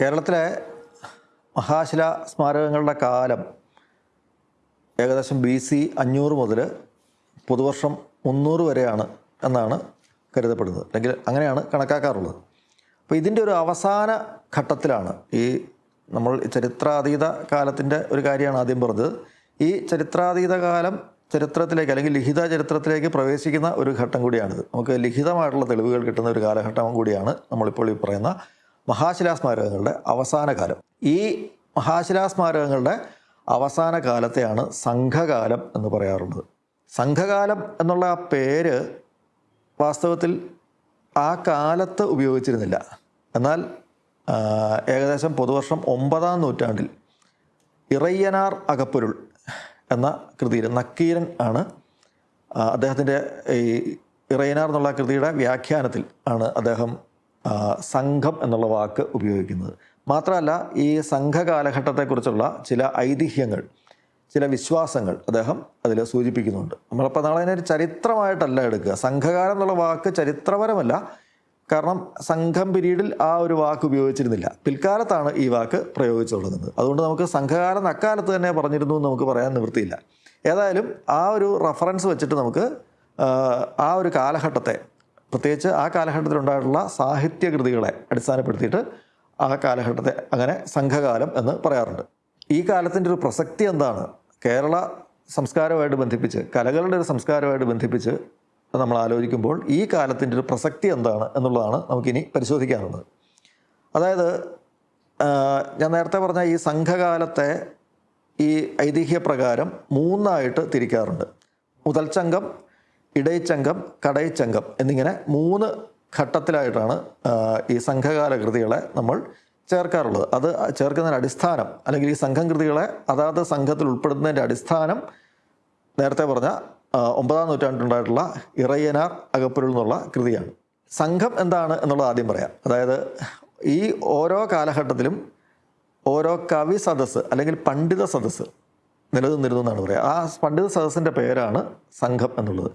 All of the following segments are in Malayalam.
കേരളത്തിലെ മഹാശില സ്മാരകങ്ങളുടെ കാലം ഏകദേശം ബി സി അഞ്ഞൂറ് മുതൽ പുതുവർഷം മുന്നൂറ് വരെയാണ് എന്നാണ് കരുതപ്പെടുന്നത്. അല്ലെങ്കിൽ അങ്ങനെയാണ് കണക്കാക്കാറുള്ളത്. അപ്പോൾ ഇതിന്റെ ഒരു അവസാന ഘട്ടത്തിലാണ് ഈ നമ്മൾ ചരിത്രാതീത കാലത്തിന്റെ ഒരു കാര്യമാണ് ആദ്യം പറഞ്ഞത്. ഈ ചരിത്രാതീത കാലം ചരിത്രത്തിലേക്ക് അല്ലെങ്കിൽ ലിഖിത ചരിത്രത്തിലേക്ക് പ്രവേശിക്കുന്ന ഒരു ഘട്ടം കൂടിയാണിത്. നമുക്ക് ലിഖിതമായിട്ടുള്ള തെളിവുകൾ കിട്ടുന്ന ഒരു കാലഘട്ടം കൂടിയാണ് നമ്മളിപ്പോൾ ഈ പറയുന്ന മഹാശിലാസ്മാരകങ്ങളുടെ അവസാന കാലം ഈ മഹാശിലാ സ്മാരകങ്ങളുടെ അവസാന കാലത്തെയാണ് സംഘകാലം എന്ന് പറയാറുള്ളത്. സംഘകാലം എന്നുള്ള ആ പേര് വാസ്തവത്തിൽ ആ കാലത്ത് ഉപയോഗിച്ചിരുന്നില്ല. എന്നാൽ ഏകദേശം പൊതുവർഷം ഒമ്പതാം നൂറ്റാണ്ടിൽ ഇറയ്യനാർ അകപ്പൊരുൾ എന്ന കൃതിയിൽ നക്കീരൻ ആണ് അദ്ദേഹത്തിന്റെ ഈ ഇറയനാർ എന്നുള്ള കൃതിയുടെ വ്യാഖ്യാനത്തിൽ ആണ് അദ്ദേഹം സംഘം എന്നുള്ള വാക്ക് ഉപയോഗിക്കുന്നത്. മാത്രമല്ല ഈ സംഘകാലഘട്ടത്തെക്കുറിച്ചുള്ള ചില ഐതിഹ്യങ്ങൾ ചില വിശ്വാസങ്ങൾ അദ്ദേഹം അതിൽ സൂചിപ്പിക്കുന്നുണ്ട്. നമ്മളപ്പോൾ നാളെ ഒരു ചരിത്രമായിട്ടല്ല എടുക്കുക. സംഘകാലം എന്നുള്ള വാക്ക് ചരിത്രപരമല്ല. കാരണം സംഘം പിരീഡിൽ ആ ഒരു വാക്ക് ഉപയോഗിച്ചിരുന്നില്ല. പിൽക്കാലത്താണ് ഈ വാക്ക് പ്രയോഗിച്ചു തുടങ്ങുന്നത്. അതുകൊണ്ട് നമുക്ക് സംഘകാലം അക്കാലത്ത് തന്നെ പറഞ്ഞിരുന്നു എന്ന് നമുക്ക് പറയാൻ നിവൃത്തിയില്ല. ഏതായാലും ആ ഒരു റഫറൻസ് വെച്ചിട്ട് നമുക്ക് ആ ഒരു കാലഘട്ടത്തെ പ്രത്യേകിച്ച് ആ കാലഘട്ടത്തിലുണ്ടായിട്ടുള്ള സാഹിത്യകൃതികളെ അടിസ്ഥാനപ്പെടുത്തിയിട്ട് ആ കാലഘട്ടത്തെ അങ്ങനെ സംഘകാലം എന്ന് പറയാറുണ്ട്. ഈ കാലത്തിന്റെ ഒരു പ്രസക്തി എന്താണ്? കേരള സംസ്കാരമായിട്ട് ബന്ധിപ്പിച്ച് കലകളുടെ ഒരു സംസ്കാരമായിട്ട് ബന്ധിപ്പിച്ച് നമ്മൾ ആലോചിക്കുമ്പോൾ ഈ കാലത്തിന്റെ ഒരു പ്രസക്തി എന്താണ് എന്നുള്ളതാണ് നമുക്കിനി പരിശോധിക്കാനുള്ളത്. അതായത് ഞാൻ നേരത്തെ പറഞ്ഞ ഈ സംഘകാലത്തെ ഈ ഐതിഹ്യപ്രകാരം മൂന്നായിട്ട് തിരിക്കാറുണ്ട്. മുതൽച്ചങ്കം ഇടയച്ചങ്കം കടയച്ചങ്കം എന്നിങ്ങനെ മൂന്ന് ഘട്ടത്തിലായിട്ടാണ് ഈ സംഘകാല കൃതികളെ നമ്മൾ ചേർക്കാറുള്ളത്. അത് ചേർക്കുന്നതിന്റെ അടിസ്ഥാനം അല്ലെങ്കിൽ ഈ സംഘം കൃതികളെ അതാത് സംഘത്തിൽ ഉൾപ്പെടുത്തുന്നതിന്റെ അടിസ്ഥാനം നേരത്തെ പറഞ്ഞ ഒമ്പതാം നൂറ്റാണ്ടിലുണ്ടായിട്ടുള്ള ഇറയ്യനാർ അകപ്പൊരുൾ എന്നുള്ള കൃതിയാണ്. സംഘം എന്താണ് എന്നുള്ളത് ആദ്യം പറയാം. അതായത് ഈ ഓരോ കാലഘട്ടത്തിലും ഓരോ കവി സദസ്സ് അല്ലെങ്കിൽ പണ്ഡിത സദസ്സ് നിലനിന്നിരുന്നു എന്നാണ് പറയുക ആ പണ്ഡിത സദസ്സിന്റെ പേരാണ് സംഘം എന്നുള്ളത്.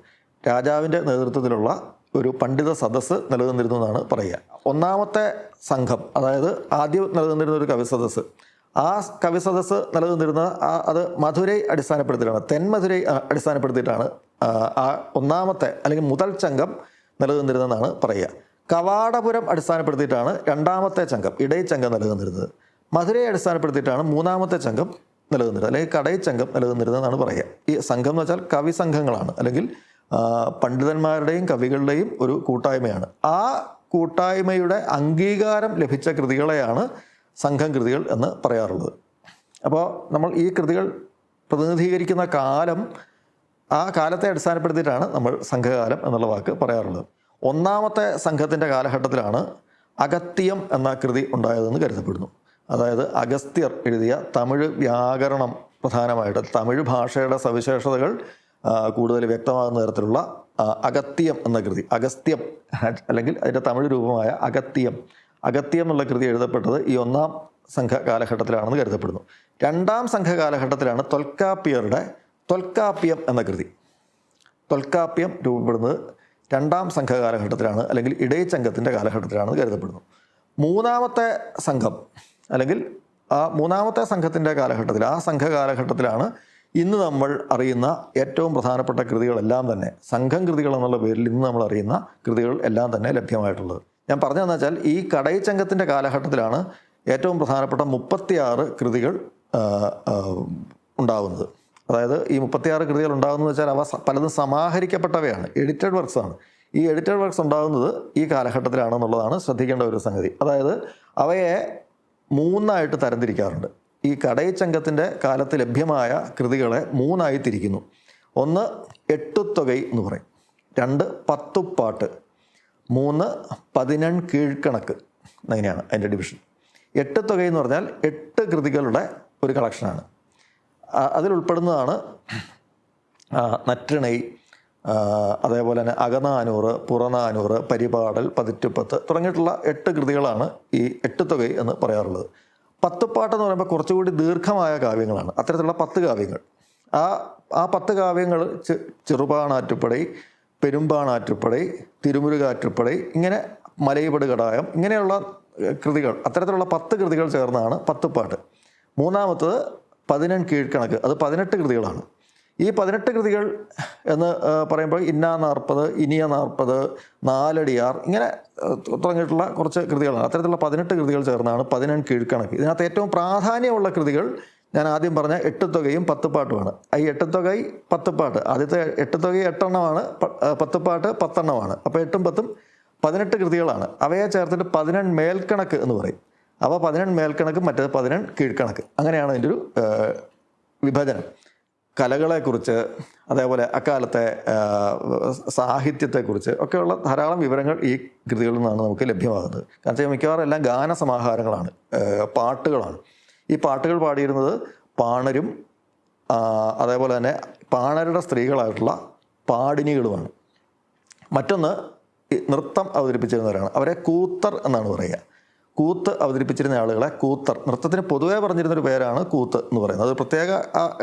രാജാവിന്റെ നേതൃത്വത്തിലുള്ള ഒരു പണ്ഡിത സദസ്സ് നിലനിന്നിരുന്നു എന്നാണ് പറയുക. ഒന്നാമത്തെ സംഘം അതായത് ആദ്യം നിലനിന്നിരുന്ന ഒരു കവി സദസ്സ്. ആ കവി സദസ്സ് നിലനിന്നിരുന്ന ആ അത് മധുരൈ അടിസ്ഥാനപ്പെടുത്തിയിട്ടാണ് തെന്മധുരൈ അടിസ്ഥാനപ്പെടുത്തിയിട്ടാണ് ആ, ഒന്നാമത്തെ അല്ലെങ്കിൽ മുതൽ ചങ്കം നിലനിന്നിരുന്നതെന്നാണ് പറയുക. കവാടപുരം അടിസ്ഥാനപ്പെടുത്തിയിട്ടാണ് രണ്ടാമത്തെ ചങ്കം ഇടയച്ചങ്കം നിലനിന്നിരുന്നത്. മധുരയെ അടിസ്ഥാനപ്പെടുത്തിയിട്ടാണ് മൂന്നാമത്തെ ചങ്കം നിലനിന്നിരുന്നത് അല്ലെങ്കിൽ കടൈ കടയച്ചങ്കം നിലനിന്നിരുന്നതെന്നാണ് പറയുക. ഈ സംഘം എന്ന് വെച്ചാൽ കവി സംഘങ്ങളാണ് അല്ലെങ്കിൽ പണ്ഡിതന്മാരുടെയും കവികളുടെയും ഒരു കൂട്ടായ്മയാണ്. ആ കൂട്ടായ്മയുടെ അംഗീകാരം ലഭിച്ച കൃതികളെയാണ് സംഘം കൃതികൾ എന്ന് പറയാറുള്ളത്. അപ്പോൾ നമ്മൾ ഈ കൃതികൾ പ്രതിനിധീകരിക്കുന്ന കാലം ആ കാലത്തെ അടിസ്ഥാനപ്പെടുത്തിയിട്ടാണ് നമ്മൾ സംഘകാലം എന്നുള്ള വാക്ക് പറയാറുള്ളത്. ഒന്നാമത്തെ സംഘത്തിന്റെ കാലഘട്ടത്തിലാണ് അഗത്യം എന്ന കൃതി ഉണ്ടായതെന്ന് കരുതപ്പെടുന്നു. അതായത് അഗസ്ത്യർ എഴുതിയ തമിഴ് വ്യാകരണം പ്രധാനമായിട്ട് തമിഴ് ഭാഷയുടെ സവിശേഷതകൾ കൂടുതൽ വ്യക്തമാകുന്ന തരത്തിലുള്ള അഗത്യം എന്ന കൃതി. അഗസ്ത്യം അല്ലെങ്കിൽ അതിന്റെ തമിഴ് രൂപമായ അഗത്യം. അഗത്യം എന്നുള്ള കൃതി എഴുതപ്പെട്ടത് ഈ ഒന്നാം സംഘ കാലഘട്ടത്തിലാണെന്ന് കരുതപ്പെടുന്നു. രണ്ടാം സംഘകാലഘട്ടത്തിലാണ് തൊൽക്കാപ്പിയറുടെ തൊൽക്കാപ്യം എന്ന കൃതി. തൊൽക്കാപ്യം രൂപപ്പെടുന്നത് രണ്ടാം സംഘകാലഘട്ടത്തിലാണ് അല്ലെങ്കിൽ ഇടയച്ചംഘത്തിന്റെ കാലഘട്ടത്തിലാണെന്ന് കരുതപ്പെടുന്നു. മൂന്നാമത്തെ സംഘം അല്ലെങ്കിൽ ആ മൂന്നാമത്തെ സംഘത്തിന്റെ കാലഘട്ടത്തിൽ ആ സംഘ കാലഘട്ടത്തിലാണ് ഇന്ന് നമ്മൾ അറിയുന്ന ഏറ്റവും പ്രധാനപ്പെട്ട കൃതികളെല്ലാം തന്നെ സംഘം കൃതികൾ എന്നുള്ള പേരിൽ ഇന്ന് നമ്മൾ അറിയുന്ന കൃതികൾ എല്ലാം തന്നെ ലഭ്യമായിട്ടുള്ളത്. ഞാൻ പറഞ്ഞതെന്ന് വെച്ചാൽ ഈ കടയിച്ചംഘത്തിന്റെ കാലഘട്ടത്തിലാണ് ഏറ്റവും പ്രധാനപ്പെട്ട മുപ്പത്തിയാറ് കൃതികൾ ഉണ്ടാകുന്നത് അതായത് ഈ മുപ്പത്തിയാറ് കൃതികൾ ഉണ്ടാകുന്നത് വെച്ചാൽ അവ പലതും സമാഹരിക്കപ്പെട്ടവയാണ് എഡിറ്റഡ് വർക്ക്സ് ആണ്. ഈ എഡിറ്റഡ് വർക്ക്സ് ഉണ്ടാകുന്നത് ഈ കാലഘട്ടത്തിലാണെന്നുള്ളതാണ് ശ്രദ്ധിക്കേണ്ട ഒരു സംഗതി. അതായത് അവയെ മൂന്നായിട്ട് തരംതിരിക്കാറുണ്ട്. ഈ കടയച്ചങ്കത്തിന്റെ കാലത്ത് ലഭ്യമായ കൃതികളെ മൂന്നായി തിരിക്കുന്നു. ഒന്ന് എട്ടുത്തൊകൈ എന്ന് പറയും. രണ്ട് പത്തുപ്പാട്ട്. മൂന്ന് പതിനെൺ കീഴ്ക്കണക്ക്. അങ്ങനെയാണ് അതിന്റെ ഡിവിഷൻ എട്ട് എന്ന് പറഞ്ഞാൽ എട്ട് കൃതികളുടെ ഒരു കളക്ഷനാണ് അതിലുൾപ്പെടുന്നതാണ് നറ്റിണൈ അതേപോലെ തന്നെ അകനാനൂറ് പുറനാനൂറ് പരിപാടൽ പതിറ്റുപ്പത്ത് തുടങ്ങിയിട്ടുള്ള എട്ട് കൃതികളാണ് ഈ എട്ട് എന്ന് പറയാറുള്ളത്. പത്തുപ്പാട്ട് എന്ന് പറയുമ്പോൾ കുറച്ചുകൂടി ദീർഘമായ കാവ്യങ്ങളാണ്. അത്തരത്തിലുള്ള പത്ത് കാവ്യങ്ങൾ. ആ ആ പത്ത് കാവ്യങ്ങൾ ചെറുപാണാറ്റുപ്പടി പെരുമ്പാണാറ്റുപ്പടൈ തിരുമുരുകാറ്റുപ്പടൈ ഇങ്ങനെ മലയപട് കടായം ഇങ്ങനെയുള്ള കൃതികൾ അത്തരത്തിലുള്ള പത്ത് കൃതികൾ ചേർന്നാണ് പത്തുപ്പാട്ട് മൂന്നാമത്തത് പതിനെൺ കീഴ്ക്കണക്ക്. അത് പതിനെട്ട് കൃതികളാണ്. ഈ പതിനെട്ട് കൃതികൾ എന്ന് പറയുമ്പോൾ ഇന്ന നാൽപ്പത് ഇനിയ നാൽപ്പത് നാലടിയാർ ഇങ്ങനെ തുടങ്ങിയിട്ടുള്ള കുറച്ച് കൃതികളാണ്. അത്തരത്തിലുള്ള പതിനെട്ട് കൃതികൾ ചേർന്നാണ് പതിനെൺ കീഴ്ക്കണക്ക്. ഇതിനകത്ത് ഏറ്റവും പ്രാധാന്യമുള്ള കൃതികൾ ഞാൻ ആദ്യം പറഞ്ഞ എട്ടുത്തുകയും പത്തുപാട്ടുമാണ് ഈ എട്ടുത്തുകൈ പത്തുപാട്ട് ആദ്യത്തെ എട്ടുത്തുകൈ എട്ടെണ്ണമാണ് പത്ത് പാട്ട് പത്തുപാട്ട് പത്തെണ്ണമാണ്. അപ്പോൾ എട്ടും പത്തും പതിനെട്ട് കൃതികളാണ്. അവയെ ചേർത്തിട്ട് പതിനെൺ മേൽക്കണക്ക് എന്ന് പറയും. അപ്പോൾ പതിനെൺ മേൽക്കണക്ക് മറ്റേത് പതിനെൺ കീഴ്ക്കണക്ക്. അങ്ങനെയാണ് അതിന്റെ ഒരു വിഭജനം. കലകളെക്കുറിച്ച് അതേപോലെ അക്കാലത്തെ സാഹിത്യത്തെക്കുറിച്ച് ഒക്കെയുള്ള ധാരാളം വിവരങ്ങൾ ഈ കൃതികളിൽ നിന്നാണ് നമുക്ക് ലഭ്യമാകുന്നത്. കാരണം വെച്ചാൽ മിക്കവാറും എല്ലാം ഗാനസമാഹാരങ്ങളാണ് പാട്ടുകളാണ്. ഈ പാട്ടുകൾ പാടിയിരുന്നത് പാണരും അതേപോലെ തന്നെ പാണരുടെ സ്ത്രീകളായിട്ടുള്ള പാടിനികളുമാണ്. മറ്റൊന്ന് നൃത്തം അവതരിപ്പിച്ചിരുന്നവരാണ്. അവരെ കൂത്തർ എന്നാണ് പറയുക. കൂത്ത് അവതരിപ്പിച്ചിരുന്ന ആളുകളെ കൂത്തർ. നൃത്തത്തിന് പൊതുവേ പറഞ്ഞിരുന്ന ഒരു പേരാണ് കൂത്ത് എന്ന് പറയുന്നത്. അത് പ്രത്യേക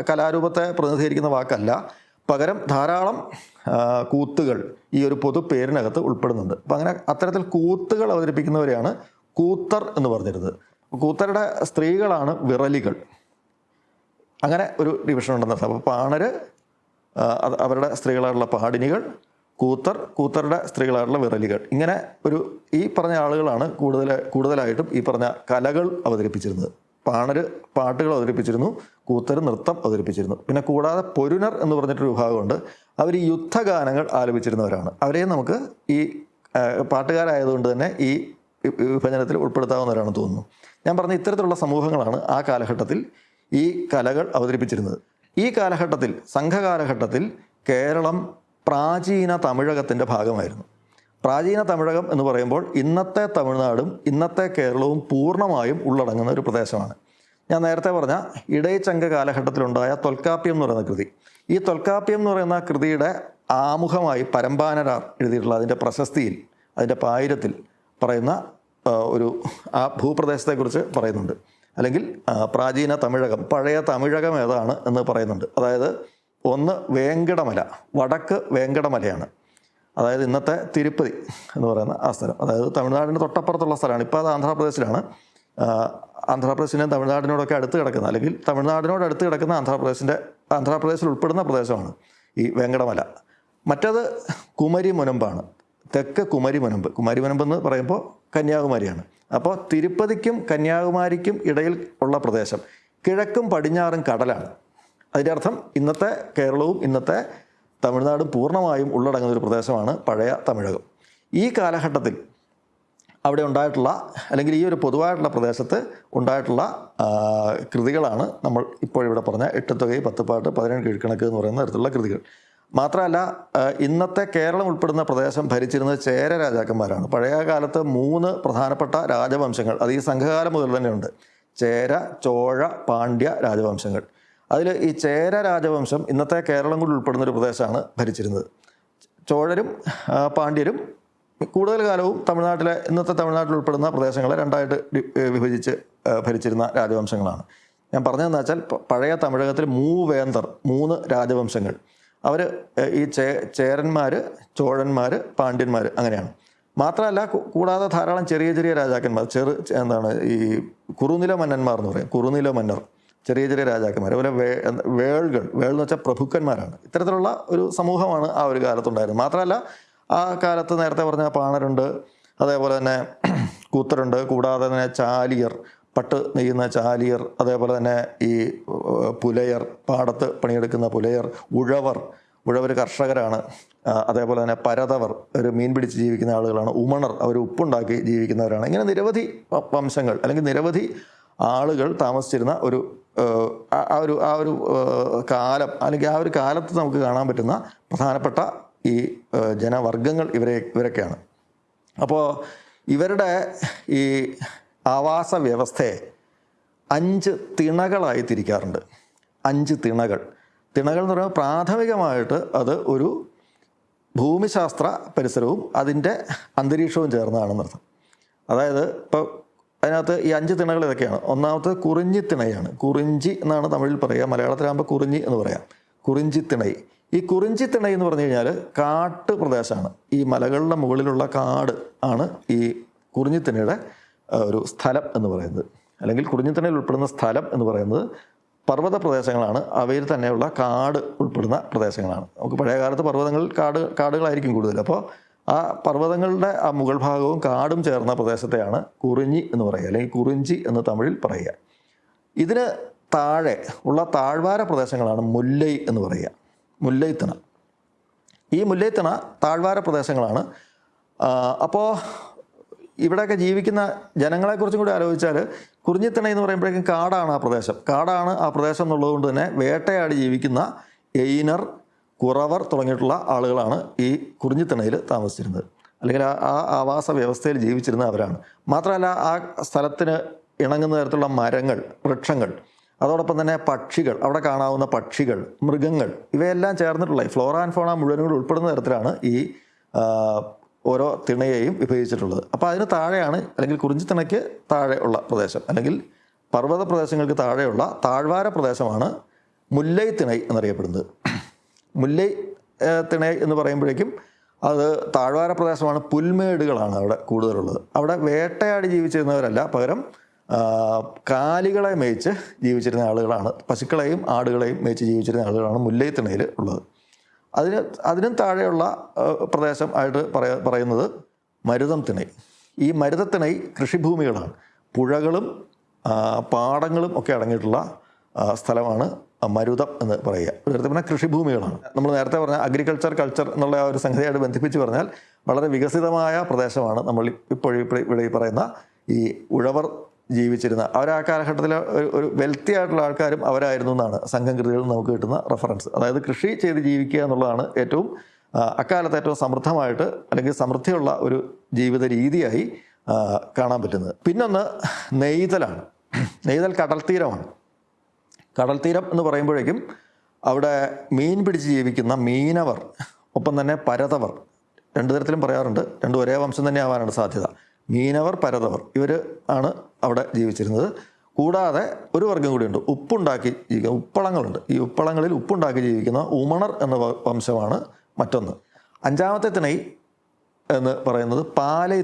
കലാരൂപത്തെ പ്രതിനിധീകരിക്കുന്ന വാക്കല്ല. പകരം ധാരാളം കൂത്തുകൾ ഈ ഒരു പൊതു പേരിനകത്ത് ഉൾപ്പെടുന്നുണ്ട്. അപ്പം അങ്ങനെ അത്തരത്തിൽ കൂത്തുകൾ അവതരിപ്പിക്കുന്നവരെയാണ് കൂത്തർ എന്ന് പറഞ്ഞിരുന്നത്. കൂത്തരുടെ സ്ത്രീകളാണ് വിറലികൾ. അങ്ങനെ ഒരു ഡിവിഷൻ ഉണ്ടെന്ന് അപ്പോൾ പാണര് അവരുടെ സ്ത്രീകളായിട്ടുള്ള പാടിനികൾ കൂത്തർ കൂത്തറുടെ സ്ത്രീകളായിട്ടുള്ള വിറലികൾ ഇങ്ങനെ ഒരു ഈ പറഞ്ഞ ആളുകളാണ് കൂടുതൽ കൂടുതലായിട്ടും ഈ പറഞ്ഞ കലകൾ അവതരിപ്പിച്ചിരുന്നത്. പാണർ പാട്ടുകൾ അവതരിപ്പിച്ചിരുന്നു കൂത്തർ നൃത്തം അവതരിപ്പിച്ചിരുന്നു. പിന്നെ കൂടാതെ പൊരുനർ എന്ന് പറഞ്ഞിട്ടൊരു വിഭാഗമുണ്ട്. അവർ യുദ്ധഗാനങ്ങൾ ആലപിച്ചിരുന്നവരാണ്. അവരെയും നമുക്ക് ഈ പാട്ടുകാരായതുകൊണ്ട് തന്നെ ഈ വിഭജനത്തിൽ ഉൾപ്പെടുത്താവുന്നവരാണെന്ന് തോന്നുന്നു. ഞാൻ പറഞ്ഞ ഇത്തരത്തിലുള്ള സമൂഹങ്ങളാണ് ആ കാലഘട്ടത്തിൽ ഈ കലകൾ അവതരിപ്പിച്ചിരുന്നത്. ഈ കാലഘട്ടത്തിൽ സംഘകാലഘട്ടത്തിൽ കേരളം പ്രാചീന തമിഴകത്തിന്റെ ഭാഗമായിരുന്നു. പ്രാചീന തമിഴകം എന്ന് പറയുമ്പോൾ ഇന്നത്തെ തമിഴ്നാടും ഇന്നത്തെ കേരളവും പൂർണമായും ഉള്ളടങ്ങുന്ന ഒരു പ്രദേശമാണ്. ഞാൻ നേരത്തെ പറഞ്ഞ ഇടയച്ചങ്ക കാലഘട്ടത്തിലുണ്ടായ തൊൽക്കാപ്യം എന്ന് പറയുന്ന കൃതി. ഈ തൊൽക്കാപ്യം എന്ന് പറയുന്ന കൃതിയുടെ ആമുഖമായി പരമ്പാനരാർ എഴുതിയിട്ടുള്ള അതിന്റെ പ്രശസ്തിയിൽ അതിന്റെ പായിരത്തിൽ പറയുന്ന ഒരു ആ ഭൂപ്രദേശത്തെക്കുറിച്ച് പറയുന്നുണ്ട്. അല്ലെങ്കിൽ പ്രാചീന തമിഴകം പഴയ തമിഴകം ഏതാണ് എന്ന് പറയുന്നുണ്ട്. അതായത് ഒന്ന് വേങ്കടമല വടക്ക് വേങ്കടമലയാണ്. അതായത് ഇന്നത്തെ തിരുപ്പതി എന്ന് പറയുന്ന ആ സ്ഥലം. അതായത് തമിഴ്നാടിന് തൊട്ടപ്പുറത്തുള്ള സ്ഥലമാണ്. ഇപ്പോൾ അത് ആന്ധ്രാപ്രദേശിലാണ്. ആന്ധ്രാപ്രദേശിനും തമിഴ്നാടിനോടൊക്കെ അടുത്ത് കിടക്കുന്ന അല്ലെങ്കിൽ തമിഴ്നാടിനോട് അടുത്ത് കിടക്കുന്ന ആന്ധ്രാപ്രദേശിന്റെ ആന്ധ്രാപ്രദേശിൽ ഉൾപ്പെടുന്ന പ്രദേശമാണ് ഈ വെങ്കടമല. മറ്റത് കുമരി മുനമ്പാണ് തെക്ക് കുമരി മുനമ്പ് കുമരി മുനമ്പ് എന്ന് പറയുമ്പോൾ കന്യാകുമാരിയാണ്. അപ്പോൾ തിരുപ്പതിക്കും കന്യാകുമാരിക്കും ഇടയിൽ ഉള്ള പ്രദേശം. കിഴക്കും പടിഞ്ഞാറും കടലാണ്. അതിന്റെ അർത്ഥം ഇന്നത്തെ കേരളവും ഇന്നത്തെ തമിഴ്നാടും പൂർണമായും ഉള്ളടങ്ങുന്ന ഒരു പ്രദേശമാണ് പഴയ തമിഴകം. ഈ കാലഘട്ടത്തിൽ അവിടെ ഉണ്ടായിട്ടുള്ള അല്ലെങ്കിൽ ഈ ഒരു പൊതുവായിട്ടുള്ള പ്രദേശത്ത് ഉണ്ടായിട്ടുള്ള കൃതികളാണ് നമ്മൾ ഇപ്പോൾ ഇവിടെ പറഞ്ഞ എട്ടുത്തുകൈ പത്തുപാട്ട് പതിനേഴ് കീഴ്ക്കണക്ക് എന്ന് പറയുന്ന തരത്തിലുള്ള കൃതികൾ. മാത്രമല്ല ഇന്നത്തെ കേരളം ഉൾപ്പെടുന്ന പ്രദേശം ഭരിച്ചിരുന്നത് ചേര രാജാക്കന്മാരാണ്. പഴയ കാലത്ത് മൂന്ന് പ്രധാനപ്പെട്ട രാജവംശങ്ങൾ അത് ഈ സംഘകാലം മുതൽ തന്നെയുണ്ട് ചേര ചോഴ പാണ്ഡ്യ രാജവംശങ്ങൾ. അതിൽ ഈ ചേര രാജവംശം ഇന്നത്തെ കേരളം കൂടി ഉൾപ്പെടുന്ന ഒരു പ്രദേശമാണ് ഭരിച്ചിരുന്നത്. ചോഴരും പാണ്ഡ്യരും കൂടുതൽ കാലവും തമിഴ്നാട്ടിലെ ഇന്നത്തെ തമിഴ്നാട്ടിൽ ഉൾപ്പെടുന്ന പ്രദേശങ്ങളെ രണ്ടായിട്ട് വിഭജിച്ച് ഭരിച്ചിരുന്ന രാജവംശങ്ങളാണ്. ഞാൻ പറഞ്ഞതെന്ന് വെച്ചാൽ പഴയ തമിഴകത്തിൽ മൂവേന്തർ മൂന്ന് രാജവംശങ്ങൾ. അവർ ഈ ചേ ചേരന്മാർ ചോഴന്മാർ പാണ്ഡ്യന്മാർ അങ്ങനെയാണ്. മാത്രമല്ല കൂടാതെ ധാരാളം ചെറിയ ചെറിയ രാജാക്കന്മാർ ചെറു എന്താണ് ഈ കുറുനില മന്നന്മാർ എന്ന് പറയും കുറുനില മന്നർ. ചെറിയ ചെറിയ രാജാക്കന്മാർ അതുപോലെ വേ വേളുകൾ വേൾ എന്ന് വെച്ചാൽ പ്രഭുക്കന്മാരാണ്. ഇത്തരത്തിലുള്ള ഒരു സമൂഹമാണ് ആ ഒരു കാലത്തുണ്ടായിരുന്നത്. മാത്രമല്ല ആ കാലത്ത് നേരത്തെ പറഞ്ഞ പാണരുണ്ട് അതേപോലെ തന്നെ കൂത്തരുണ്ട് കൂടാതെ തന്നെ ചാലിയർ പട്ട് നെയ്യുന്ന ചാലിയർ അതേപോലെ തന്നെ ഈ പുലയർ പാടത്ത് പണിയെടുക്കുന്ന പുലയർ ഉഴവർ. ഉഴവർ കർഷകരാണ്. അതേപോലെ തന്നെ പരതവർ ഒരു മീൻ പിടിച്ച് ജീവിക്കുന്ന ആളുകളാണ്. ഉമണർ അവർ ഉപ്പുണ്ടാക്കി ജീവിക്കുന്നവരാണ്. ഇങ്ങനെ നിരവധി വംശങ്ങൾ അല്ലെങ്കിൽ നിരവധി ആളുകൾ താമസിച്ചിരുന്ന ഒരു ആ- ഒരു ആ ഒരു കാലം അല്ലെങ്കിൽ ആ ഒരു കാലത്ത് നമുക്ക് കാണാൻ പറ്റുന്ന പ്രധാനപ്പെട്ട ഈ ജനവർഗങ്ങൾ ഇവരെ ഇവരൊക്കെയാണ്. അപ്പോൾ ഇവരുടെ ഈ ആവാസ വ്യവസ്ഥയെ അഞ്ച് തിണകളായി തിരിക്കാറുണ്ട്. അഞ്ച് തിണകൾ. തിണകൾ എന്ന് പറയുമ്പോൾ പ്രാഥമികമായിട്ട് അത് ഒരു ഭൂമിശാസ്ത്ര പരിസരവും അതിന്റെ അന്തരീക്ഷവും ചേർന്നതാണെന്നർത്ഥം. അതായത് ഇപ്പോൾ അതിനകത്ത് ഈ അഞ്ച് തിണകൾ ഇതൊക്കെയാണ്. ഒന്നാമത്തെ കുറിഞ്ചി തിണയാണ്. കുറിഞ്ചി എന്നാണ് തമിഴിൽ പറയുക. മലയാളത്തിലാകുമ്പോൾ കുറിഞ്ഞി എന്ന് പറയാം. കുറിഞ്ചി തിണൈ. ഈ കുറിഞ്ചി തിണൈ എന്ന് പറഞ്ഞു കഴിഞ്ഞാൽ കാട്ട് പ്രദേശമാണ്. ഈ മലകളുടെ മുകളിലുള്ള കാട് ആണ് ഈ കുറിഞ്ഞി തിണയുടെ ഒരു സ്ഥലം എന്ന് പറയുന്നത്. അല്ലെങ്കിൽ കുറിഞ്ഞിത്തണയിൽ ഉൾപ്പെടുന്ന സ്ഥലം എന്ന് പറയുന്നത് പർവത പ്രദേശങ്ങളാണ്. അവയിൽ തന്നെയുള്ള കാട് ഉൾപ്പെടുന്ന പ്രദേശങ്ങളാണ്. നമുക്ക് പഴയ കാലത്ത് പർവതങ്ങളിൽ കാട് കാടുകളായിരിക്കും കൂടുതൽ. അപ്പോൾ ആ പർവതങ്ങളുടെ ആ മുകൾ ഭാഗവും കാടും ചേർന്ന പ്രദേശത്തെയാണ് കുറിഞ്ഞി എന്ന് പറയുക അല്ലെങ്കിൽ കുറിഞ്ചി എന്ന് തമിഴിൽ പറയുക. ഇതിന് താഴെ ഉള്ള താഴ്വാര പ്രദേശങ്ങളാണ് മുല്ലൈ എന്ന് പറയുക മുല്ലൈത്തിണ. ഈ മുല്ലൈത്തിണ താഴ്വാര പ്രദേശങ്ങളാണ്. അപ്പോൾ ഇവിടെയൊക്കെ ജീവിക്കുന്ന ജനങ്ങളെക്കുറിച്ചും കൂടി ആലോചിച്ചാൽ കുറിഞ്ഞിത്തിണ എന്ന് പറയുമ്പോഴേക്കും കാടാണ് ആ പ്രദേശം. കാടാണ് ആ പ്രദേശം എന്നുള്ളതുകൊണ്ട് തന്നെ വേട്ടയാടി ജീവിക്കുന്ന എയിനർ കുറവർ തുടങ്ങിയിട്ടുള്ള ആളുകളാണ് ഈ കുറിഞ്ഞിത്തിണയിൽ താമസിച്ചിരുന്നത്. അല്ലെങ്കിൽ ആ ആവാസ വ്യവസ്ഥയിൽ ജീവിച്ചിരുന്ന അവരാണ്. മാത്രമല്ല ആ സ്ഥലത്തിന് ഇണങ്ങുന്ന തരത്തിലുള്ള മരങ്ങൾ വൃക്ഷങ്ങൾ അതോടൊപ്പം തന്നെ പക്ഷികൾ അവിടെ കാണാവുന്ന പക്ഷികൾ മൃഗങ്ങൾ ഇവയെല്ലാം ചേർന്നിട്ടുള്ള ഫ്ലോറ ആൻഡ് ഫോണ മുഴുവനും കൂടി ഉൾപ്പെടുന്ന തരത്തിലാണ് ഈ ഓരോ തിണയെയും വിഭജിച്ചിട്ടുള്ളത്. അപ്പോൾ അതിന് താഴെയാണ് അല്ലെങ്കിൽ കുറിഞ്ചിത്തിണയ്ക്ക് താഴെ ഉള്ള പ്രദേശം അല്ലെങ്കിൽ പർവത പ്രദേശങ്ങൾക്ക് താഴെയുള്ള താഴ്വാര പ്രദേശമാണ് മുല്ലൈ തിണൈ എന്നറിയപ്പെടുന്നത്. മുല്ലൈ തിണ എന്ന് പറയുമ്പോഴേക്കും അത് താഴ്വാര പ്രദേശമാണ് പുൽമേടുകളാണ് അവിടെ കൂടുതലുള്ളത്. അവിടെ വേട്ടയാടി ജീവിച്ചിരുന്നവരല്ല പകരം കാലികളെ മേയിച്ച് ജീവിച്ചിരുന്ന ആളുകളാണ് പശുക്കളെയും ആടുകളെയും മേയിച്ച് ജീവിച്ചിരുന്ന ആളുകളാണ് മുല്ലൈ തിണയിൽ ഉള്ളത്. അതിന് അതിനും താഴെയുള്ള പ്രദേശം ആയിട്ട് പറയ പറയുന്നത് മരുതം തിണൈ. ഈ മരുതത്തിണൈ കൃഷിഭൂമികളാണ്. പുഴകളും പാടങ്ങളും ഒക്കെ അടങ്ങിയിട്ടുള്ള സ്ഥലമാണ് മരുതം എന്ന് പറയുക. ഒരു പറഞ്ഞാൽ കൃഷിഭൂമികളാണ്. നമ്മൾ നേരത്തെ പറഞ്ഞ അഗ്രികൾച്ചർ കൾച്ചർ എന്നുള്ള ആ ഒരു സംഗതിയായിട്ട് ബന്ധിപ്പിച്ച് പറഞ്ഞാൽ വളരെ വികസിതമായ പ്രദേശമാണ് നമ്മൾ ഇപ്പോൾ ഇവിടെ പറയുന്ന ഈ ഉഴവർ ജീവിച്ചിരുന്ന. അവർ ആ കാലഘട്ടത്തിലെ ഒരു ഒരു വെൽത്തി ആയിട്ടുള്ള ആൾക്കാരും അവരായിരുന്നു എന്നാണ് സംഘം നമുക്ക് കിട്ടുന്ന റെഫറൻസ് അതായത് കൃഷി ചെയ്ത് ജീവിക്കുക എന്നുള്ളതാണ് ഏറ്റവും അക്കാലത്ത് ഏറ്റവും സമൃദ്ധമായിട്ട് അല്ലെങ്കിൽ സമൃദ്ധിയുള്ള ഒരു ജീവിത രീതിയായി കാണാൻ പറ്റുന്നത്. പിന്നൊന്ന് നെയ്തലാണ്. നെയ്തൽ കടൽ തീരമാണ് കടൽ തീരം എന്ന് പറയുമ്പോഴേക്കും അവിടെ മീൻ പിടിച്ച് ജീവിക്കുന്ന മീനവർ ഒപ്പം തന്നെ പരതവർ രണ്ടു തരത്തിലും പറയാറുണ്ട് രണ്ടും ഒരേ വംശം തന്നെ ആവാനാണ് സാധ്യത. മീനവർ പരതവർ ഇവർ ആണ് അവിടെ ജീവിച്ചിരുന്നത്. കൂടാതെ ഒരു വർഗം കൂടിയുണ്ട് ഉപ്പുണ്ടാക്കി ജീവിക്കുന്ന ഉപ്പളങ്ങളുണ്ട്. ഈ ഉപ്പളങ്ങളിൽ ഉപ്പുണ്ടാക്കി ജീവിക്കുന്ന ഉമണർ എന്ന വംശമാണ് മറ്റൊന്ന്. അഞ്ചാമത്തെ തിണൈ എന്ന് പറയുന്നത് പാലൈ